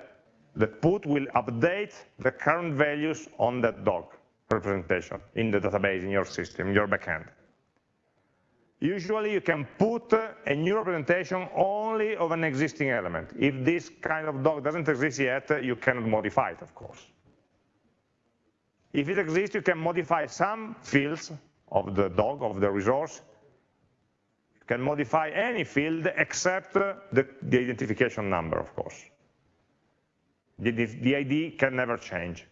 the put will update the current values on that dog representation in the database, in your system, your backend. Usually you can put a new representation only of an existing element. If this kind of dog doesn't exist yet, you cannot modify it, of course. If it exists, you can modify some fields of the dog, of the resource. You can modify any field except the, the identification number, of course. The, the, ID can never change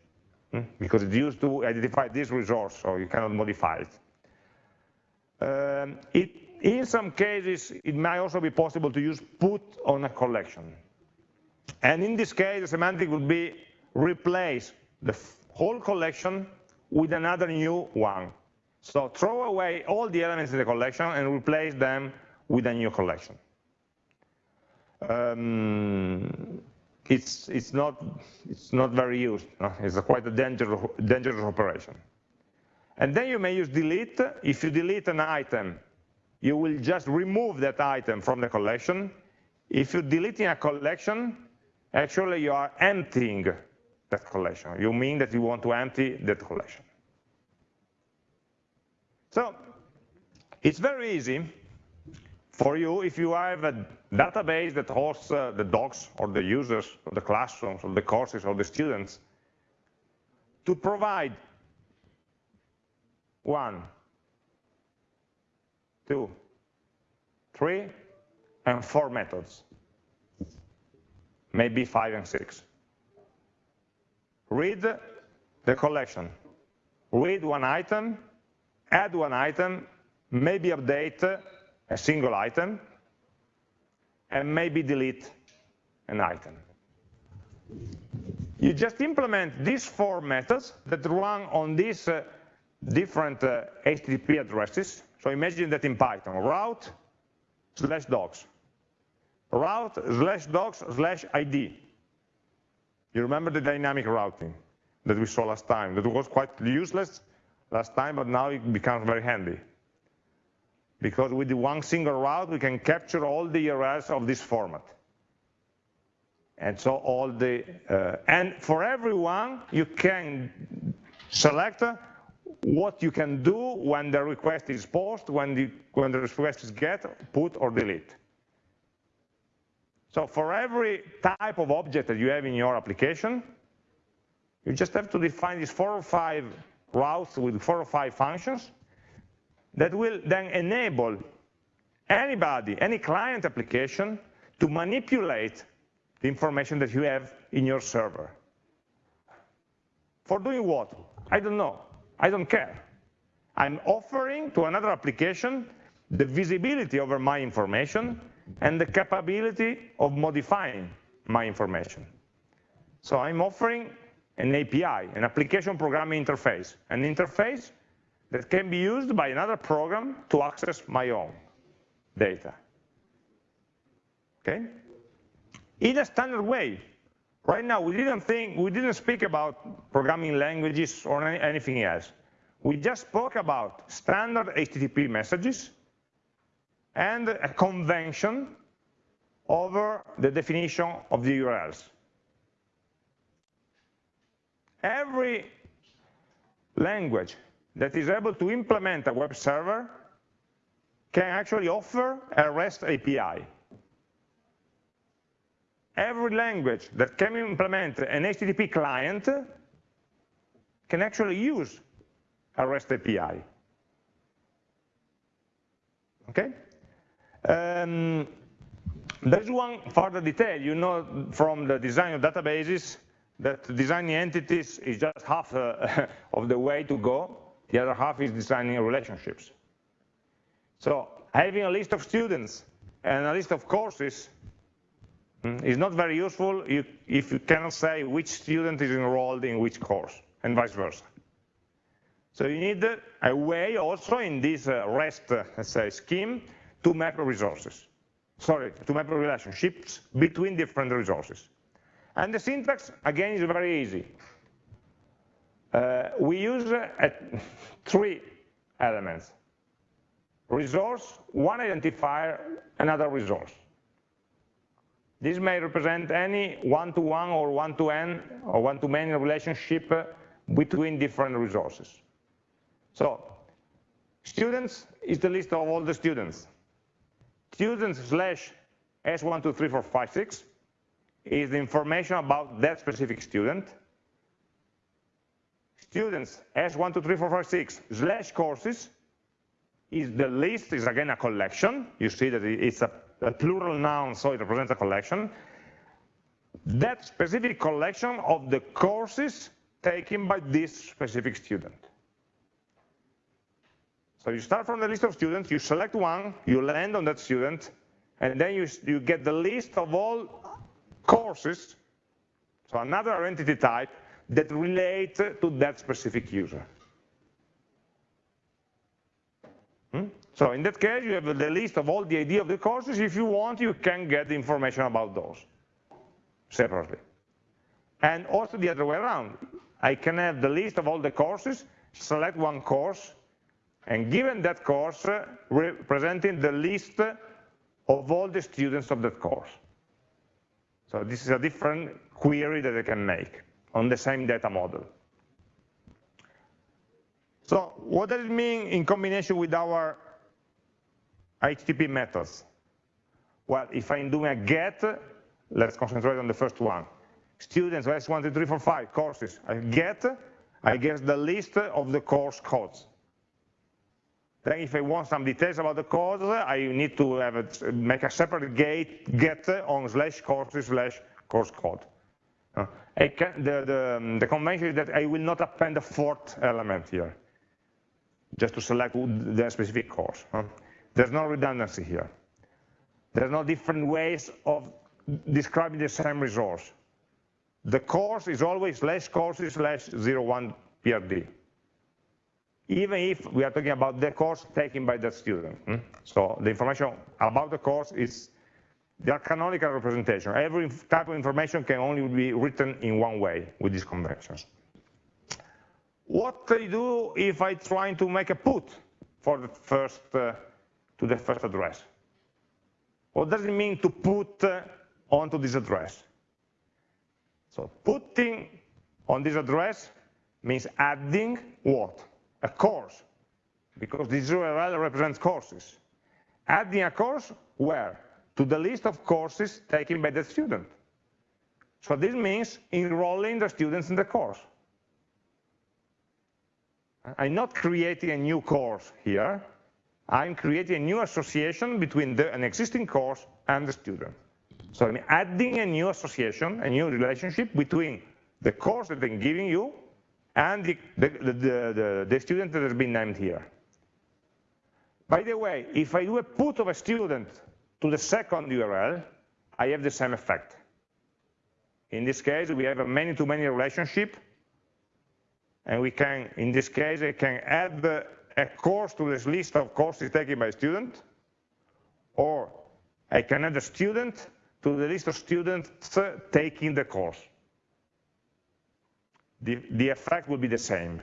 hmm? because it's used to identify this resource, so you cannot modify it. Um, it, in some cases, it might also be possible to use put on a collection. And in this case, the semantic would be replace the whole collection with another new one. So throw away all the elements in the collection and replace them with a new collection. Um, it's, it's, not, it's not very used. It's a quite a dangerous, dangerous operation. And then you may use delete. If you delete an item, you will just remove that item from the collection. If you're deleting a collection, actually you are emptying that collection. You mean that you want to empty that collection. So it's very easy for you if you have a database that hosts uh, the docs or the users or the classrooms or the courses or the students to provide one, two, three, and four methods, maybe five and six. Read the collection, read one item, add one item, maybe update a single item, and maybe delete an item. You just implement these four methods that run on these uh, different uh, HTTP addresses. So imagine that in Python, route slash docs, route slash docs slash ID. You remember the dynamic routing that we saw last time, that was quite useless last time, but now it becomes very handy. Because with the one single route, we can capture all the URLs of this format. And so all the, uh, and for everyone, you can select what you can do when the request is post, when the, when the request is get, put, or delete. So for every type of object that you have in your application, you just have to define these four or five routes with four or five functions that will then enable anybody, any client application, to manipulate the information that you have in your server. For doing what? I don't know. I don't care. I'm offering to another application the visibility over my information and the capability of modifying my information. So I'm offering an API, an application programming interface, an interface that can be used by another program to access my own data. Okay? In a standard way, Right now, we didn't think, we didn't speak about programming languages or anything else. We just spoke about standard HTTP messages and a convention over the definition of the URLs. Every language that is able to implement a web server can actually offer a REST API every language that can implement an HTTP client can actually use a REST API. Okay? Um, there's one further detail. You know from the design of databases that designing entities is just half uh, of the way to go. The other half is designing relationships. So having a list of students and a list of courses is not very useful if you cannot say which student is enrolled in which course, and vice versa. So you need a way also in this uh, REST uh, let's say, scheme to map resources. Sorry, to map relationships between different resources. And the syntax, again, is very easy. Uh, we use uh, three elements. Resource, one identifier, another resource. This may represent any one-to-one -one or one-to-n or one-to-many relationship between different resources. So students is the list of all the students. Students slash S123456 is the information about that specific student. Students S123456 slash courses is the list, is again a collection. You see that it's a, a plural noun, so it represents a collection. That specific collection of the courses taken by this specific student. So you start from the list of students, you select one, you land on that student, and then you, you get the list of all courses, so another entity type, that relate to that specific user. Hmm? So in that case, you have the list of all the ID of the courses. If you want, you can get the information about those separately. And also the other way around. I can have the list of all the courses, select one course, and given that course, representing the list of all the students of that course. So this is a different query that I can make on the same data model. So what does it mean in combination with our HTTP methods? Well, if I'm doing a get, let's concentrate on the first one. Students, S1, 2, 3, 4, 5 courses. I get, I get the list of the course codes. Then if I want some details about the course, I need to have a, make a separate gate, get on slash courses slash course code. Uh, can, the, the, um, the, convention is that I will not append a fourth element here, just to select the specific course. There's no redundancy here. There's no different ways of describing the same resource. The course is always slash courses slash 01 PRD even if we are talking about the course taken by the student. Hmm? So the information about the course is the canonical representation. Every type of information can only be written in one way with these conventions. What I do if I try to make a put for the first uh, to the first address? What does it mean to put uh, onto this address? So putting on this address means adding what? A course, because this URL represents courses. Adding a course where? To the list of courses taken by the student. So this means enrolling the students in the course. I'm not creating a new course here. I'm creating a new association between the, an existing course and the student. So I'm adding a new association, a new relationship between the course that I'm giving you and the, the, the, the, student that has been named here. By the way, if I do a put of a student to the second URL, I have the same effect. In this case, we have a many-to-many -many relationship, and we can, in this case, I can add a course to this list of courses taken by a student, or I can add a student to the list of students taking the course the, the effect will be the same.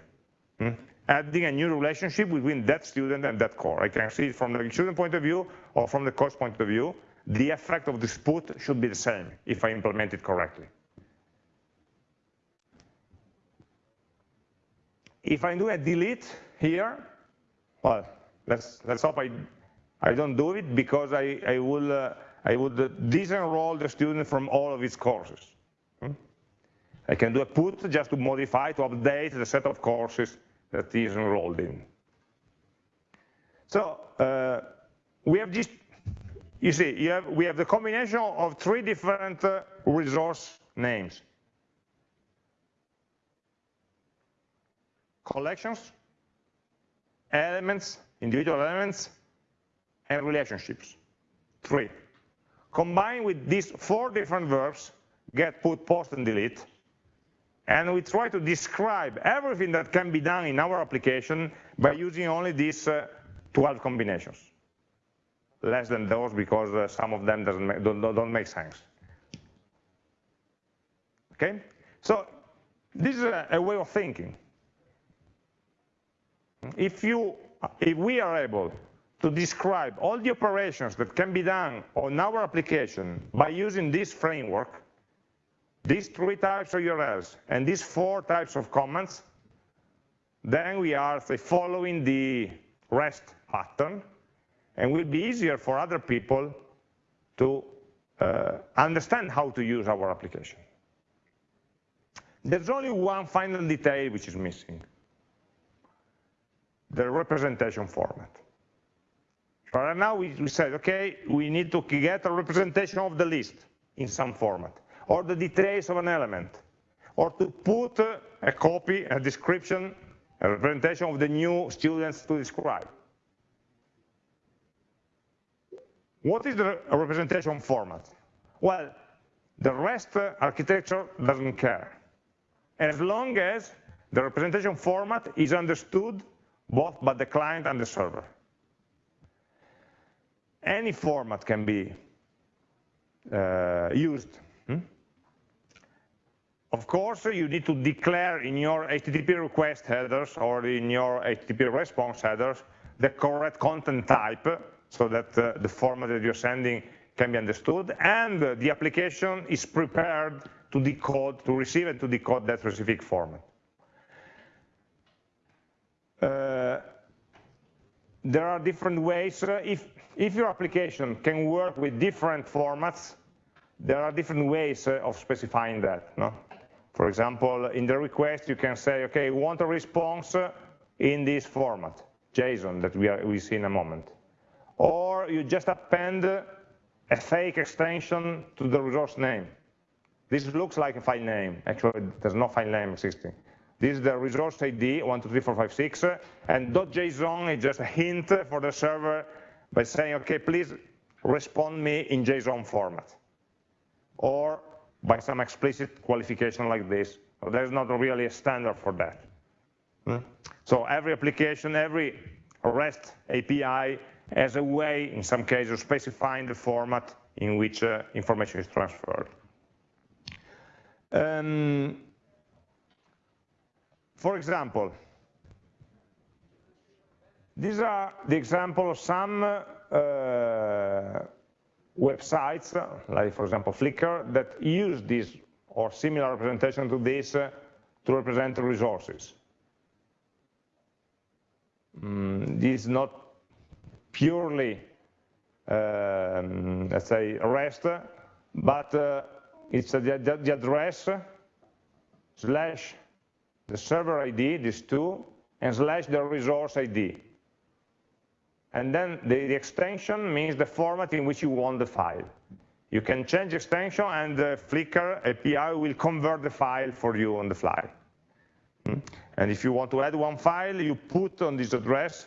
Hmm? Adding a new relationship between that student and that core. I can see it from the student point of view or from the course point of view. The effect of this put should be the same if I implement it correctly. If I do a delete here, well, let's, let's hope I, I don't do it because I, I, will, uh, I would disenroll the student from all of his courses. I can do a put just to modify, to update the set of courses that is enrolled in. So uh, we have just, you see, you have, we have the combination of three different uh, resource names. Collections, elements, individual elements, and relationships, three. Combined with these four different verbs, get, put, post, and delete, and we try to describe everything that can be done in our application by using only these uh, 12 combinations. Less than those because uh, some of them make, don't, don't, make sense. Okay, so this is a, a way of thinking. If, you, if we are able to describe all the operations that can be done on our application by using this framework, these three types of URLs and these four types of comments, then we are following the REST pattern, and will be easier for other people to uh, understand how to use our application. There's only one final detail which is missing, the representation format. So right now we, we said, okay, we need to get a representation of the list in some format or the details of an element, or to put a copy, a description, a representation of the new students to describe. What is the representation format? Well, the REST architecture doesn't care. As long as the representation format is understood both by the client and the server. Any format can be uh, used? Of course, you need to declare in your HTTP request headers or in your HTTP response headers the correct content type so that uh, the format that you're sending can be understood and uh, the application is prepared to decode, to receive and to decode that specific format. Uh, there are different ways. Uh, if, if your application can work with different formats, there are different ways uh, of specifying that. No? For example, in the request, you can say, okay, we want a response uh, in this format, JSON, that we, are, we see in a moment. Or you just append a fake extension to the resource name. This looks like a file name. Actually, there's no file name existing. This is the resource ID, 123456, and .json is just a hint for the server by saying, okay, please respond me in JSON format or by some explicit qualification like this. There's not really a standard for that. Hmm? So every application, every REST API has a way, in some cases, of specifying the format in which uh, information is transferred. Um, for example, these are the example of some uh, websites, like for example Flickr, that use this or similar representation to this uh, to represent resources. Mm, this is not purely, um, let's say, REST, but uh, it's the, the, address slash the server ID, these two, and slash the resource ID. And then the, the, extension means the format in which you want the file. You can change extension and the Flickr API will convert the file for you on the fly. Hmm? And if you want to add one file, you put on this address.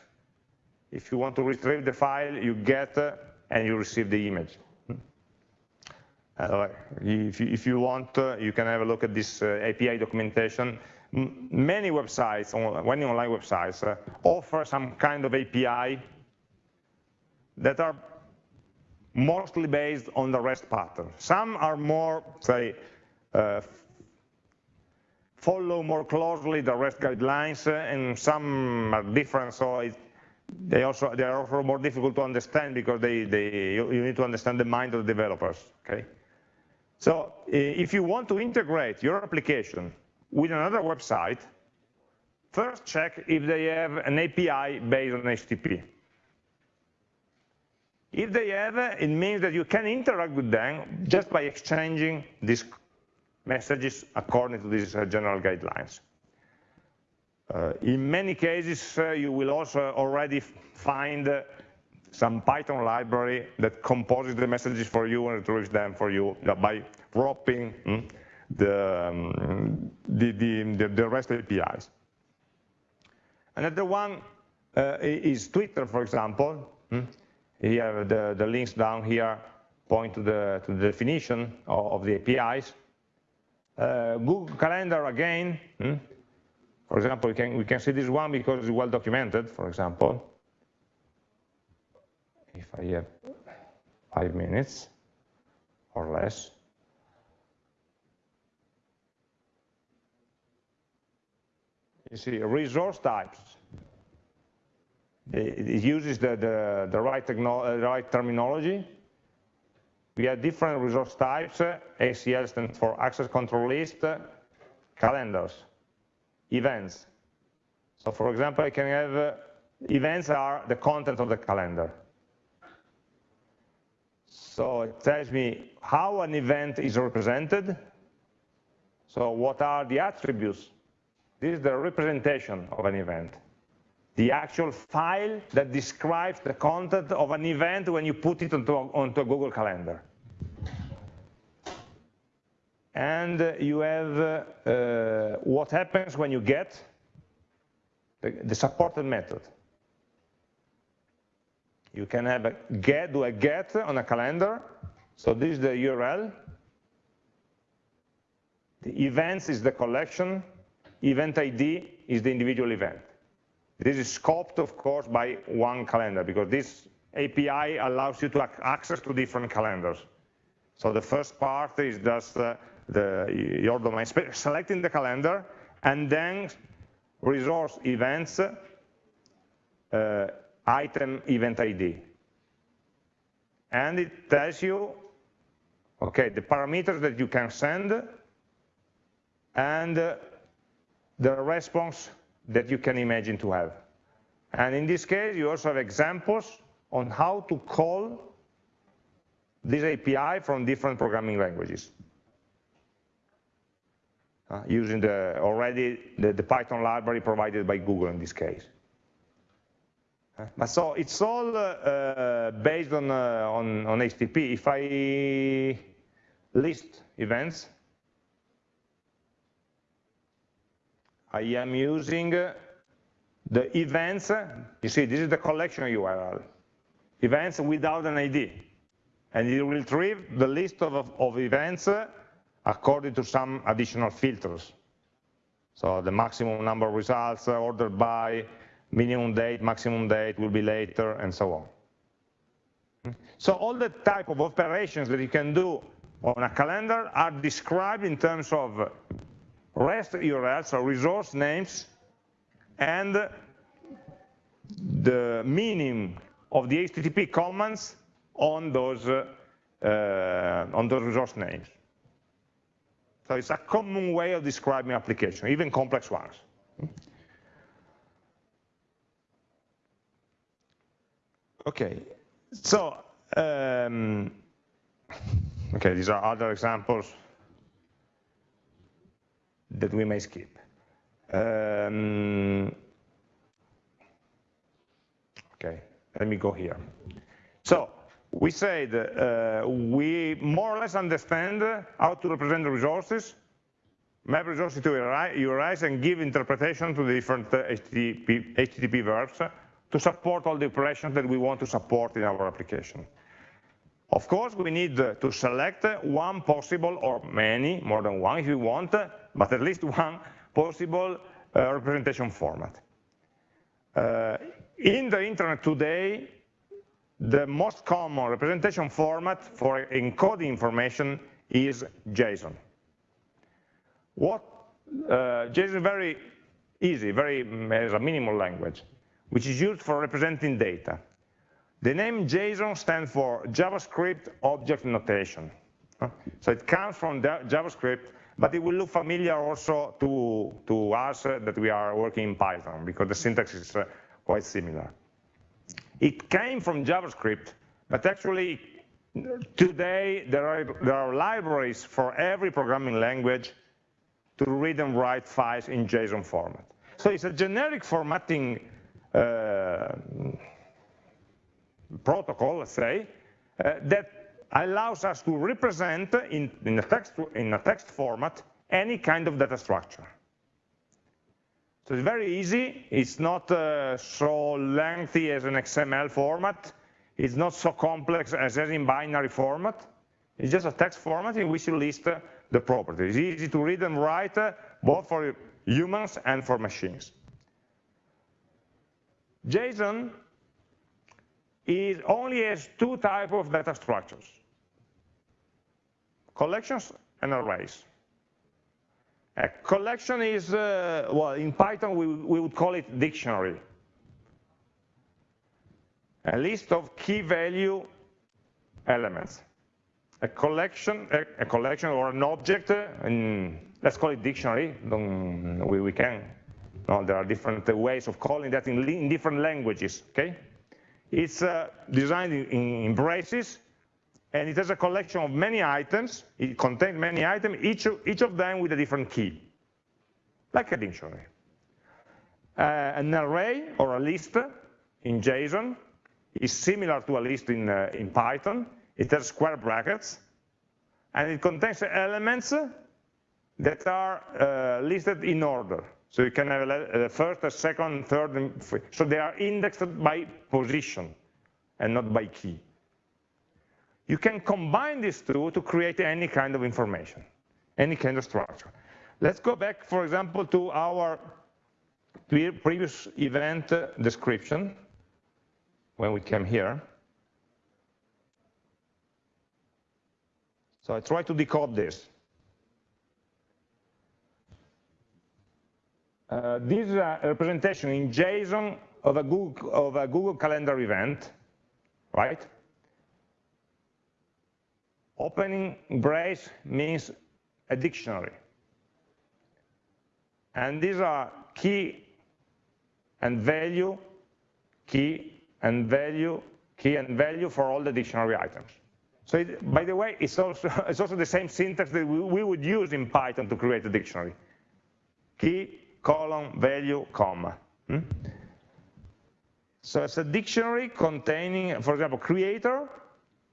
If you want to retrieve the file, you get uh, and you receive the image. Hmm? Uh, if, you, want, uh, you can have a look at this API documentation. Many websites, many online websites, offer some kind of API that are mostly based on the REST pattern. Some are more, say, uh, follow more closely the REST guidelines, uh, and some are different, so it, they also they are also more difficult to understand because they, they you, you need to understand the mind of the developers. Okay, so if you want to integrate your application with another website, first check if they have an API based on HTTP. If they have, it means that you can interact with them just by exchanging these messages according to these uh, general guidelines. Uh, in many cases, uh, you will also already find uh, some Python library that composes the messages for you and retrieves them for you by wrapping mm, the, um, the, the, the, REST APIs. Another one uh, is Twitter, for example. Mm, here, the, the links down here point to the, to the definition of, of the APIs. Uh, Google Calendar again. Hmm? For example, we can, we can see this one because it's well documented, for example. If I have five minutes or less. You see, resource types. It uses the, the, the, right, the uh, right terminology. We have different resource types. Uh, ACL stands for Access Control List, uh, calendars, events. So for example, I can have uh, events are the content of the calendar. So it tells me how an event is represented. So what are the attributes? This is the representation of an event. The actual file that describes the content of an event when you put it onto, onto a Google Calendar. And you have uh, what happens when you get the, the supported method. You can have a get, do a get on a calendar. So this is the URL. The events is the collection. Event ID is the individual event. This is scoped, of course, by one calendar because this API allows you to access to different calendars. So the first part is just uh, the, your domain, selecting the calendar, and then resource events uh, item event ID. And it tells you, okay, the parameters that you can send and the response that you can imagine to have. And in this case, you also have examples on how to call this API from different programming languages. Uh, using the already the, the Python library provided by Google in this case. But so it's all uh, based on, uh, on, on HTTP. If I list events, I am using the events, you see, this is the collection URL, events without an ID. And it will retrieve the list of, of events according to some additional filters. So the maximum number of results ordered by minimum date, maximum date will be later, and so on. So all the type of operations that you can do on a calendar are described in terms of REST URLs, so resource names, and the meaning of the HTTP commands on those, uh, on those resource names. So it's a common way of describing application, even complex ones. Okay, so, um, okay, these are other examples that we may skip. Um, okay, let me go here. So, we said uh, we more or less understand how to represent the resources, map resources to URIs, and give interpretation to the different uh, HTTP, HTTP verbs to support all the operations that we want to support in our application. Of course, we need to select one possible, or many, more than one if you want, but at least one possible uh, representation format. Uh, in the internet today, the most common representation format for encoding information is JSON. What uh, JSON is very easy, very as a minimal language which is used for representing data. The name JSON stands for JavaScript Object Notation. So it comes from JavaScript, but it will look familiar also to, to us that we are working in Python, because the syntax is uh, quite similar. It came from JavaScript, but actually today there are, there are libraries for every programming language to read and write files in JSON format. So it's a generic formatting uh, protocol, let's say, uh, that allows us to represent in, in, a text, in a text format any kind of data structure. So it's very easy. It's not uh, so lengthy as an XML format. It's not so complex as in binary format. It's just a text format in which you list uh, the properties. It's easy to read and write, uh, both for humans and for machines. JSON is only has two types of data structures, collections and arrays. A collection is, uh, well, in Python we, we would call it dictionary. A list of key value elements. A collection, a, a collection or an object, in, let's call it dictionary, we, we can, no, there are different ways of calling that in, in different languages, okay? It's uh, designed in, in braces, and it has a collection of many items. It contains many items, each, each of them with a different key, like a dictionary. Uh, an array or a list in JSON is similar to a list in, uh, in Python. It has square brackets, and it contains elements that are uh, listed in order. So you can have a, a uh, first, a second, third, and so they are indexed by position and not by key. You can combine these two to create any kind of information, any kind of structure. Let's go back, for example, to our previous event uh, description when we came here. So I try to decode this. Uh, this is a representation in JSON of a, Google, of a Google Calendar event, right? Opening brace means a dictionary. And these are key and value, key and value, key and value for all the dictionary items. So it, by the way, it's also, it's also the same syntax that we, we would use in Python to create a dictionary. Key, colon, value, comma. Hmm? So it's a dictionary containing, for example, creator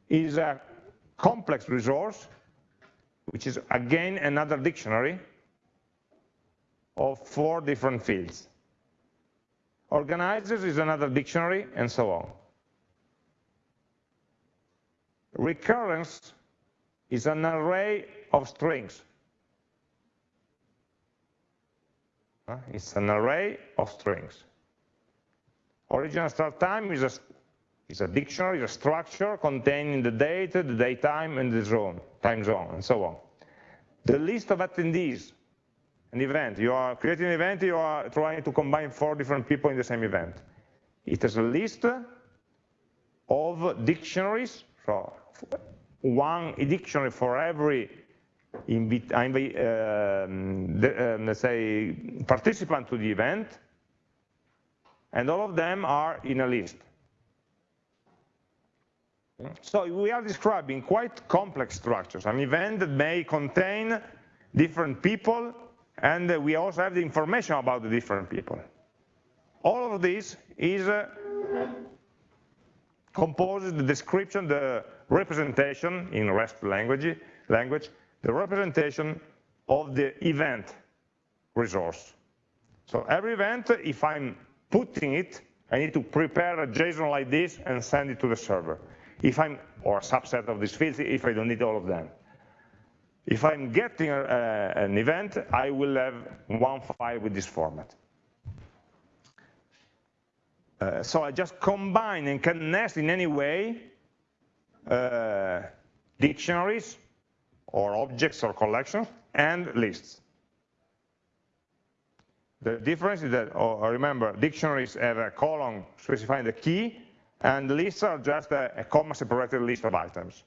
is a complex resource, which is again another dictionary of four different fields. Organizers is another dictionary, and so on. Recurrence is an array of strings. It's an array of strings. Original start time is a, is a dictionary, is a structure containing the date, the date time, and the zone, time zone, and so on. The list of attendees, an event, you are creating an event, you are trying to combine four different people in the same event. It has a list of dictionaries, so one dictionary for every uh, the, um, let's say, participant to the event, and all of them are in a list. So we are describing quite complex structures, an event that may contain different people, and we also have the information about the different people. All of this is uh, composed, the description, the representation in REST language, language the representation of the event resource. So every event, if I'm putting it, I need to prepare a JSON like this and send it to the server. If I'm, or a subset of these fields, if I don't need all of them. If I'm getting a, an event, I will have one file with this format. Uh, so I just combine and can nest in any way uh, dictionaries or objects or collections, and lists. The difference is that, oh, remember, dictionaries have a colon specifying the key, and lists are just a, a comma-separated list of items.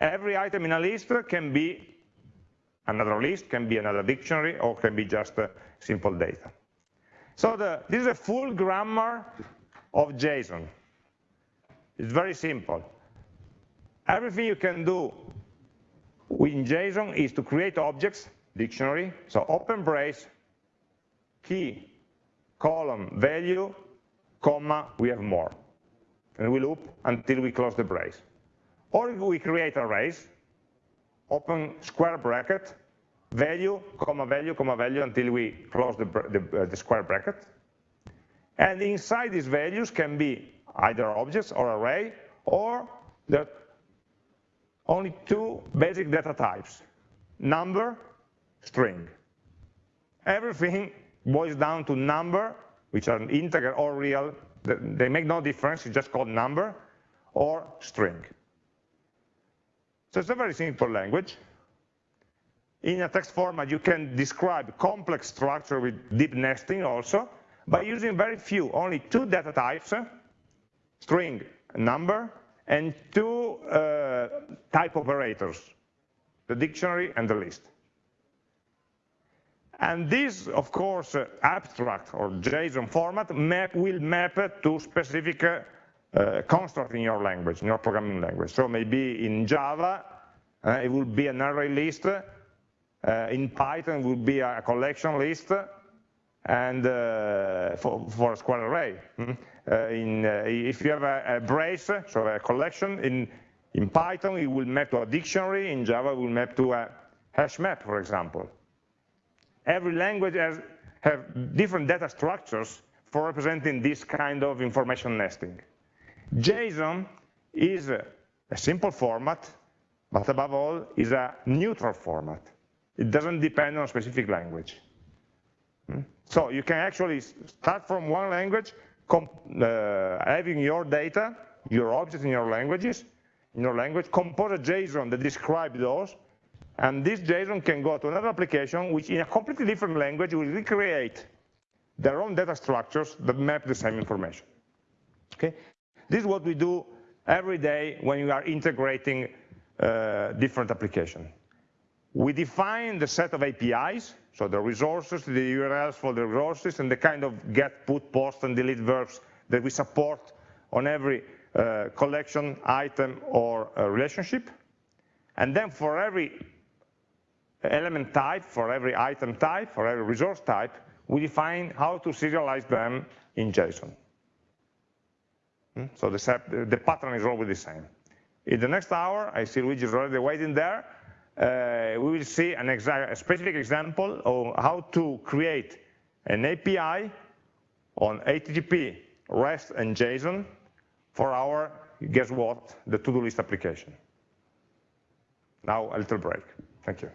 Every item in a list can be another list, can be another dictionary, or can be just uh, simple data. So the, this is a full grammar of JSON. It's very simple. Everything you can do in JSON is to create objects, dictionary, so open brace, key, colon, value, comma, we have more. And we loop until we close the brace. Or we create arrays, open square bracket, value, comma, value, comma, value, until we close the, the, uh, the square bracket. And inside these values can be either objects or array, or the only two basic data types, number, string. Everything boils down to number, which are integer or real. They make no difference, it's just called number, or string. So it's a very simple language. In a text format, you can describe complex structure with deep nesting also by using very few, only two data types, string, number, and two uh, type operators, the dictionary and the list. And this, of course, uh, abstract or JSON format map, will map to specific uh, uh, construct in your language, in your programming language. So maybe in Java, uh, it will be an array list. Uh, in Python, it will be a collection list and for, for, a square array. Mm -hmm. In, if you have a, a, brace, so a collection, in, in Python, it will map to a dictionary. In Java, it will map to a hash map, for example. Every language has have different data structures for representing this kind of information nesting. JSON is a, simple format, but above all, is a neutral format. It doesn't depend on a specific language. Hmm? So you can actually start from one language, uh, having your data, your objects in your languages, in your language, compose a JSON that describes those, and this JSON can go to another application which in a completely different language will recreate their own data structures that map the same information. Okay? This is what we do every day when we are integrating uh, different applications. We define the set of APIs, so the resources, the URLs for the resources, and the kind of get, put, post, and delete verbs that we support on every uh, collection, item, or uh, relationship. And then for every element type, for every item type, for every resource type, we define how to serialize them in JSON. Hmm? So the, the pattern is always the same. In the next hour, I see Luigi is already waiting there. Uh, we will see an a specific example of how to create an API on HTTP, REST, and JSON for our, guess what, the to-do list application. Now a little break. Thank you.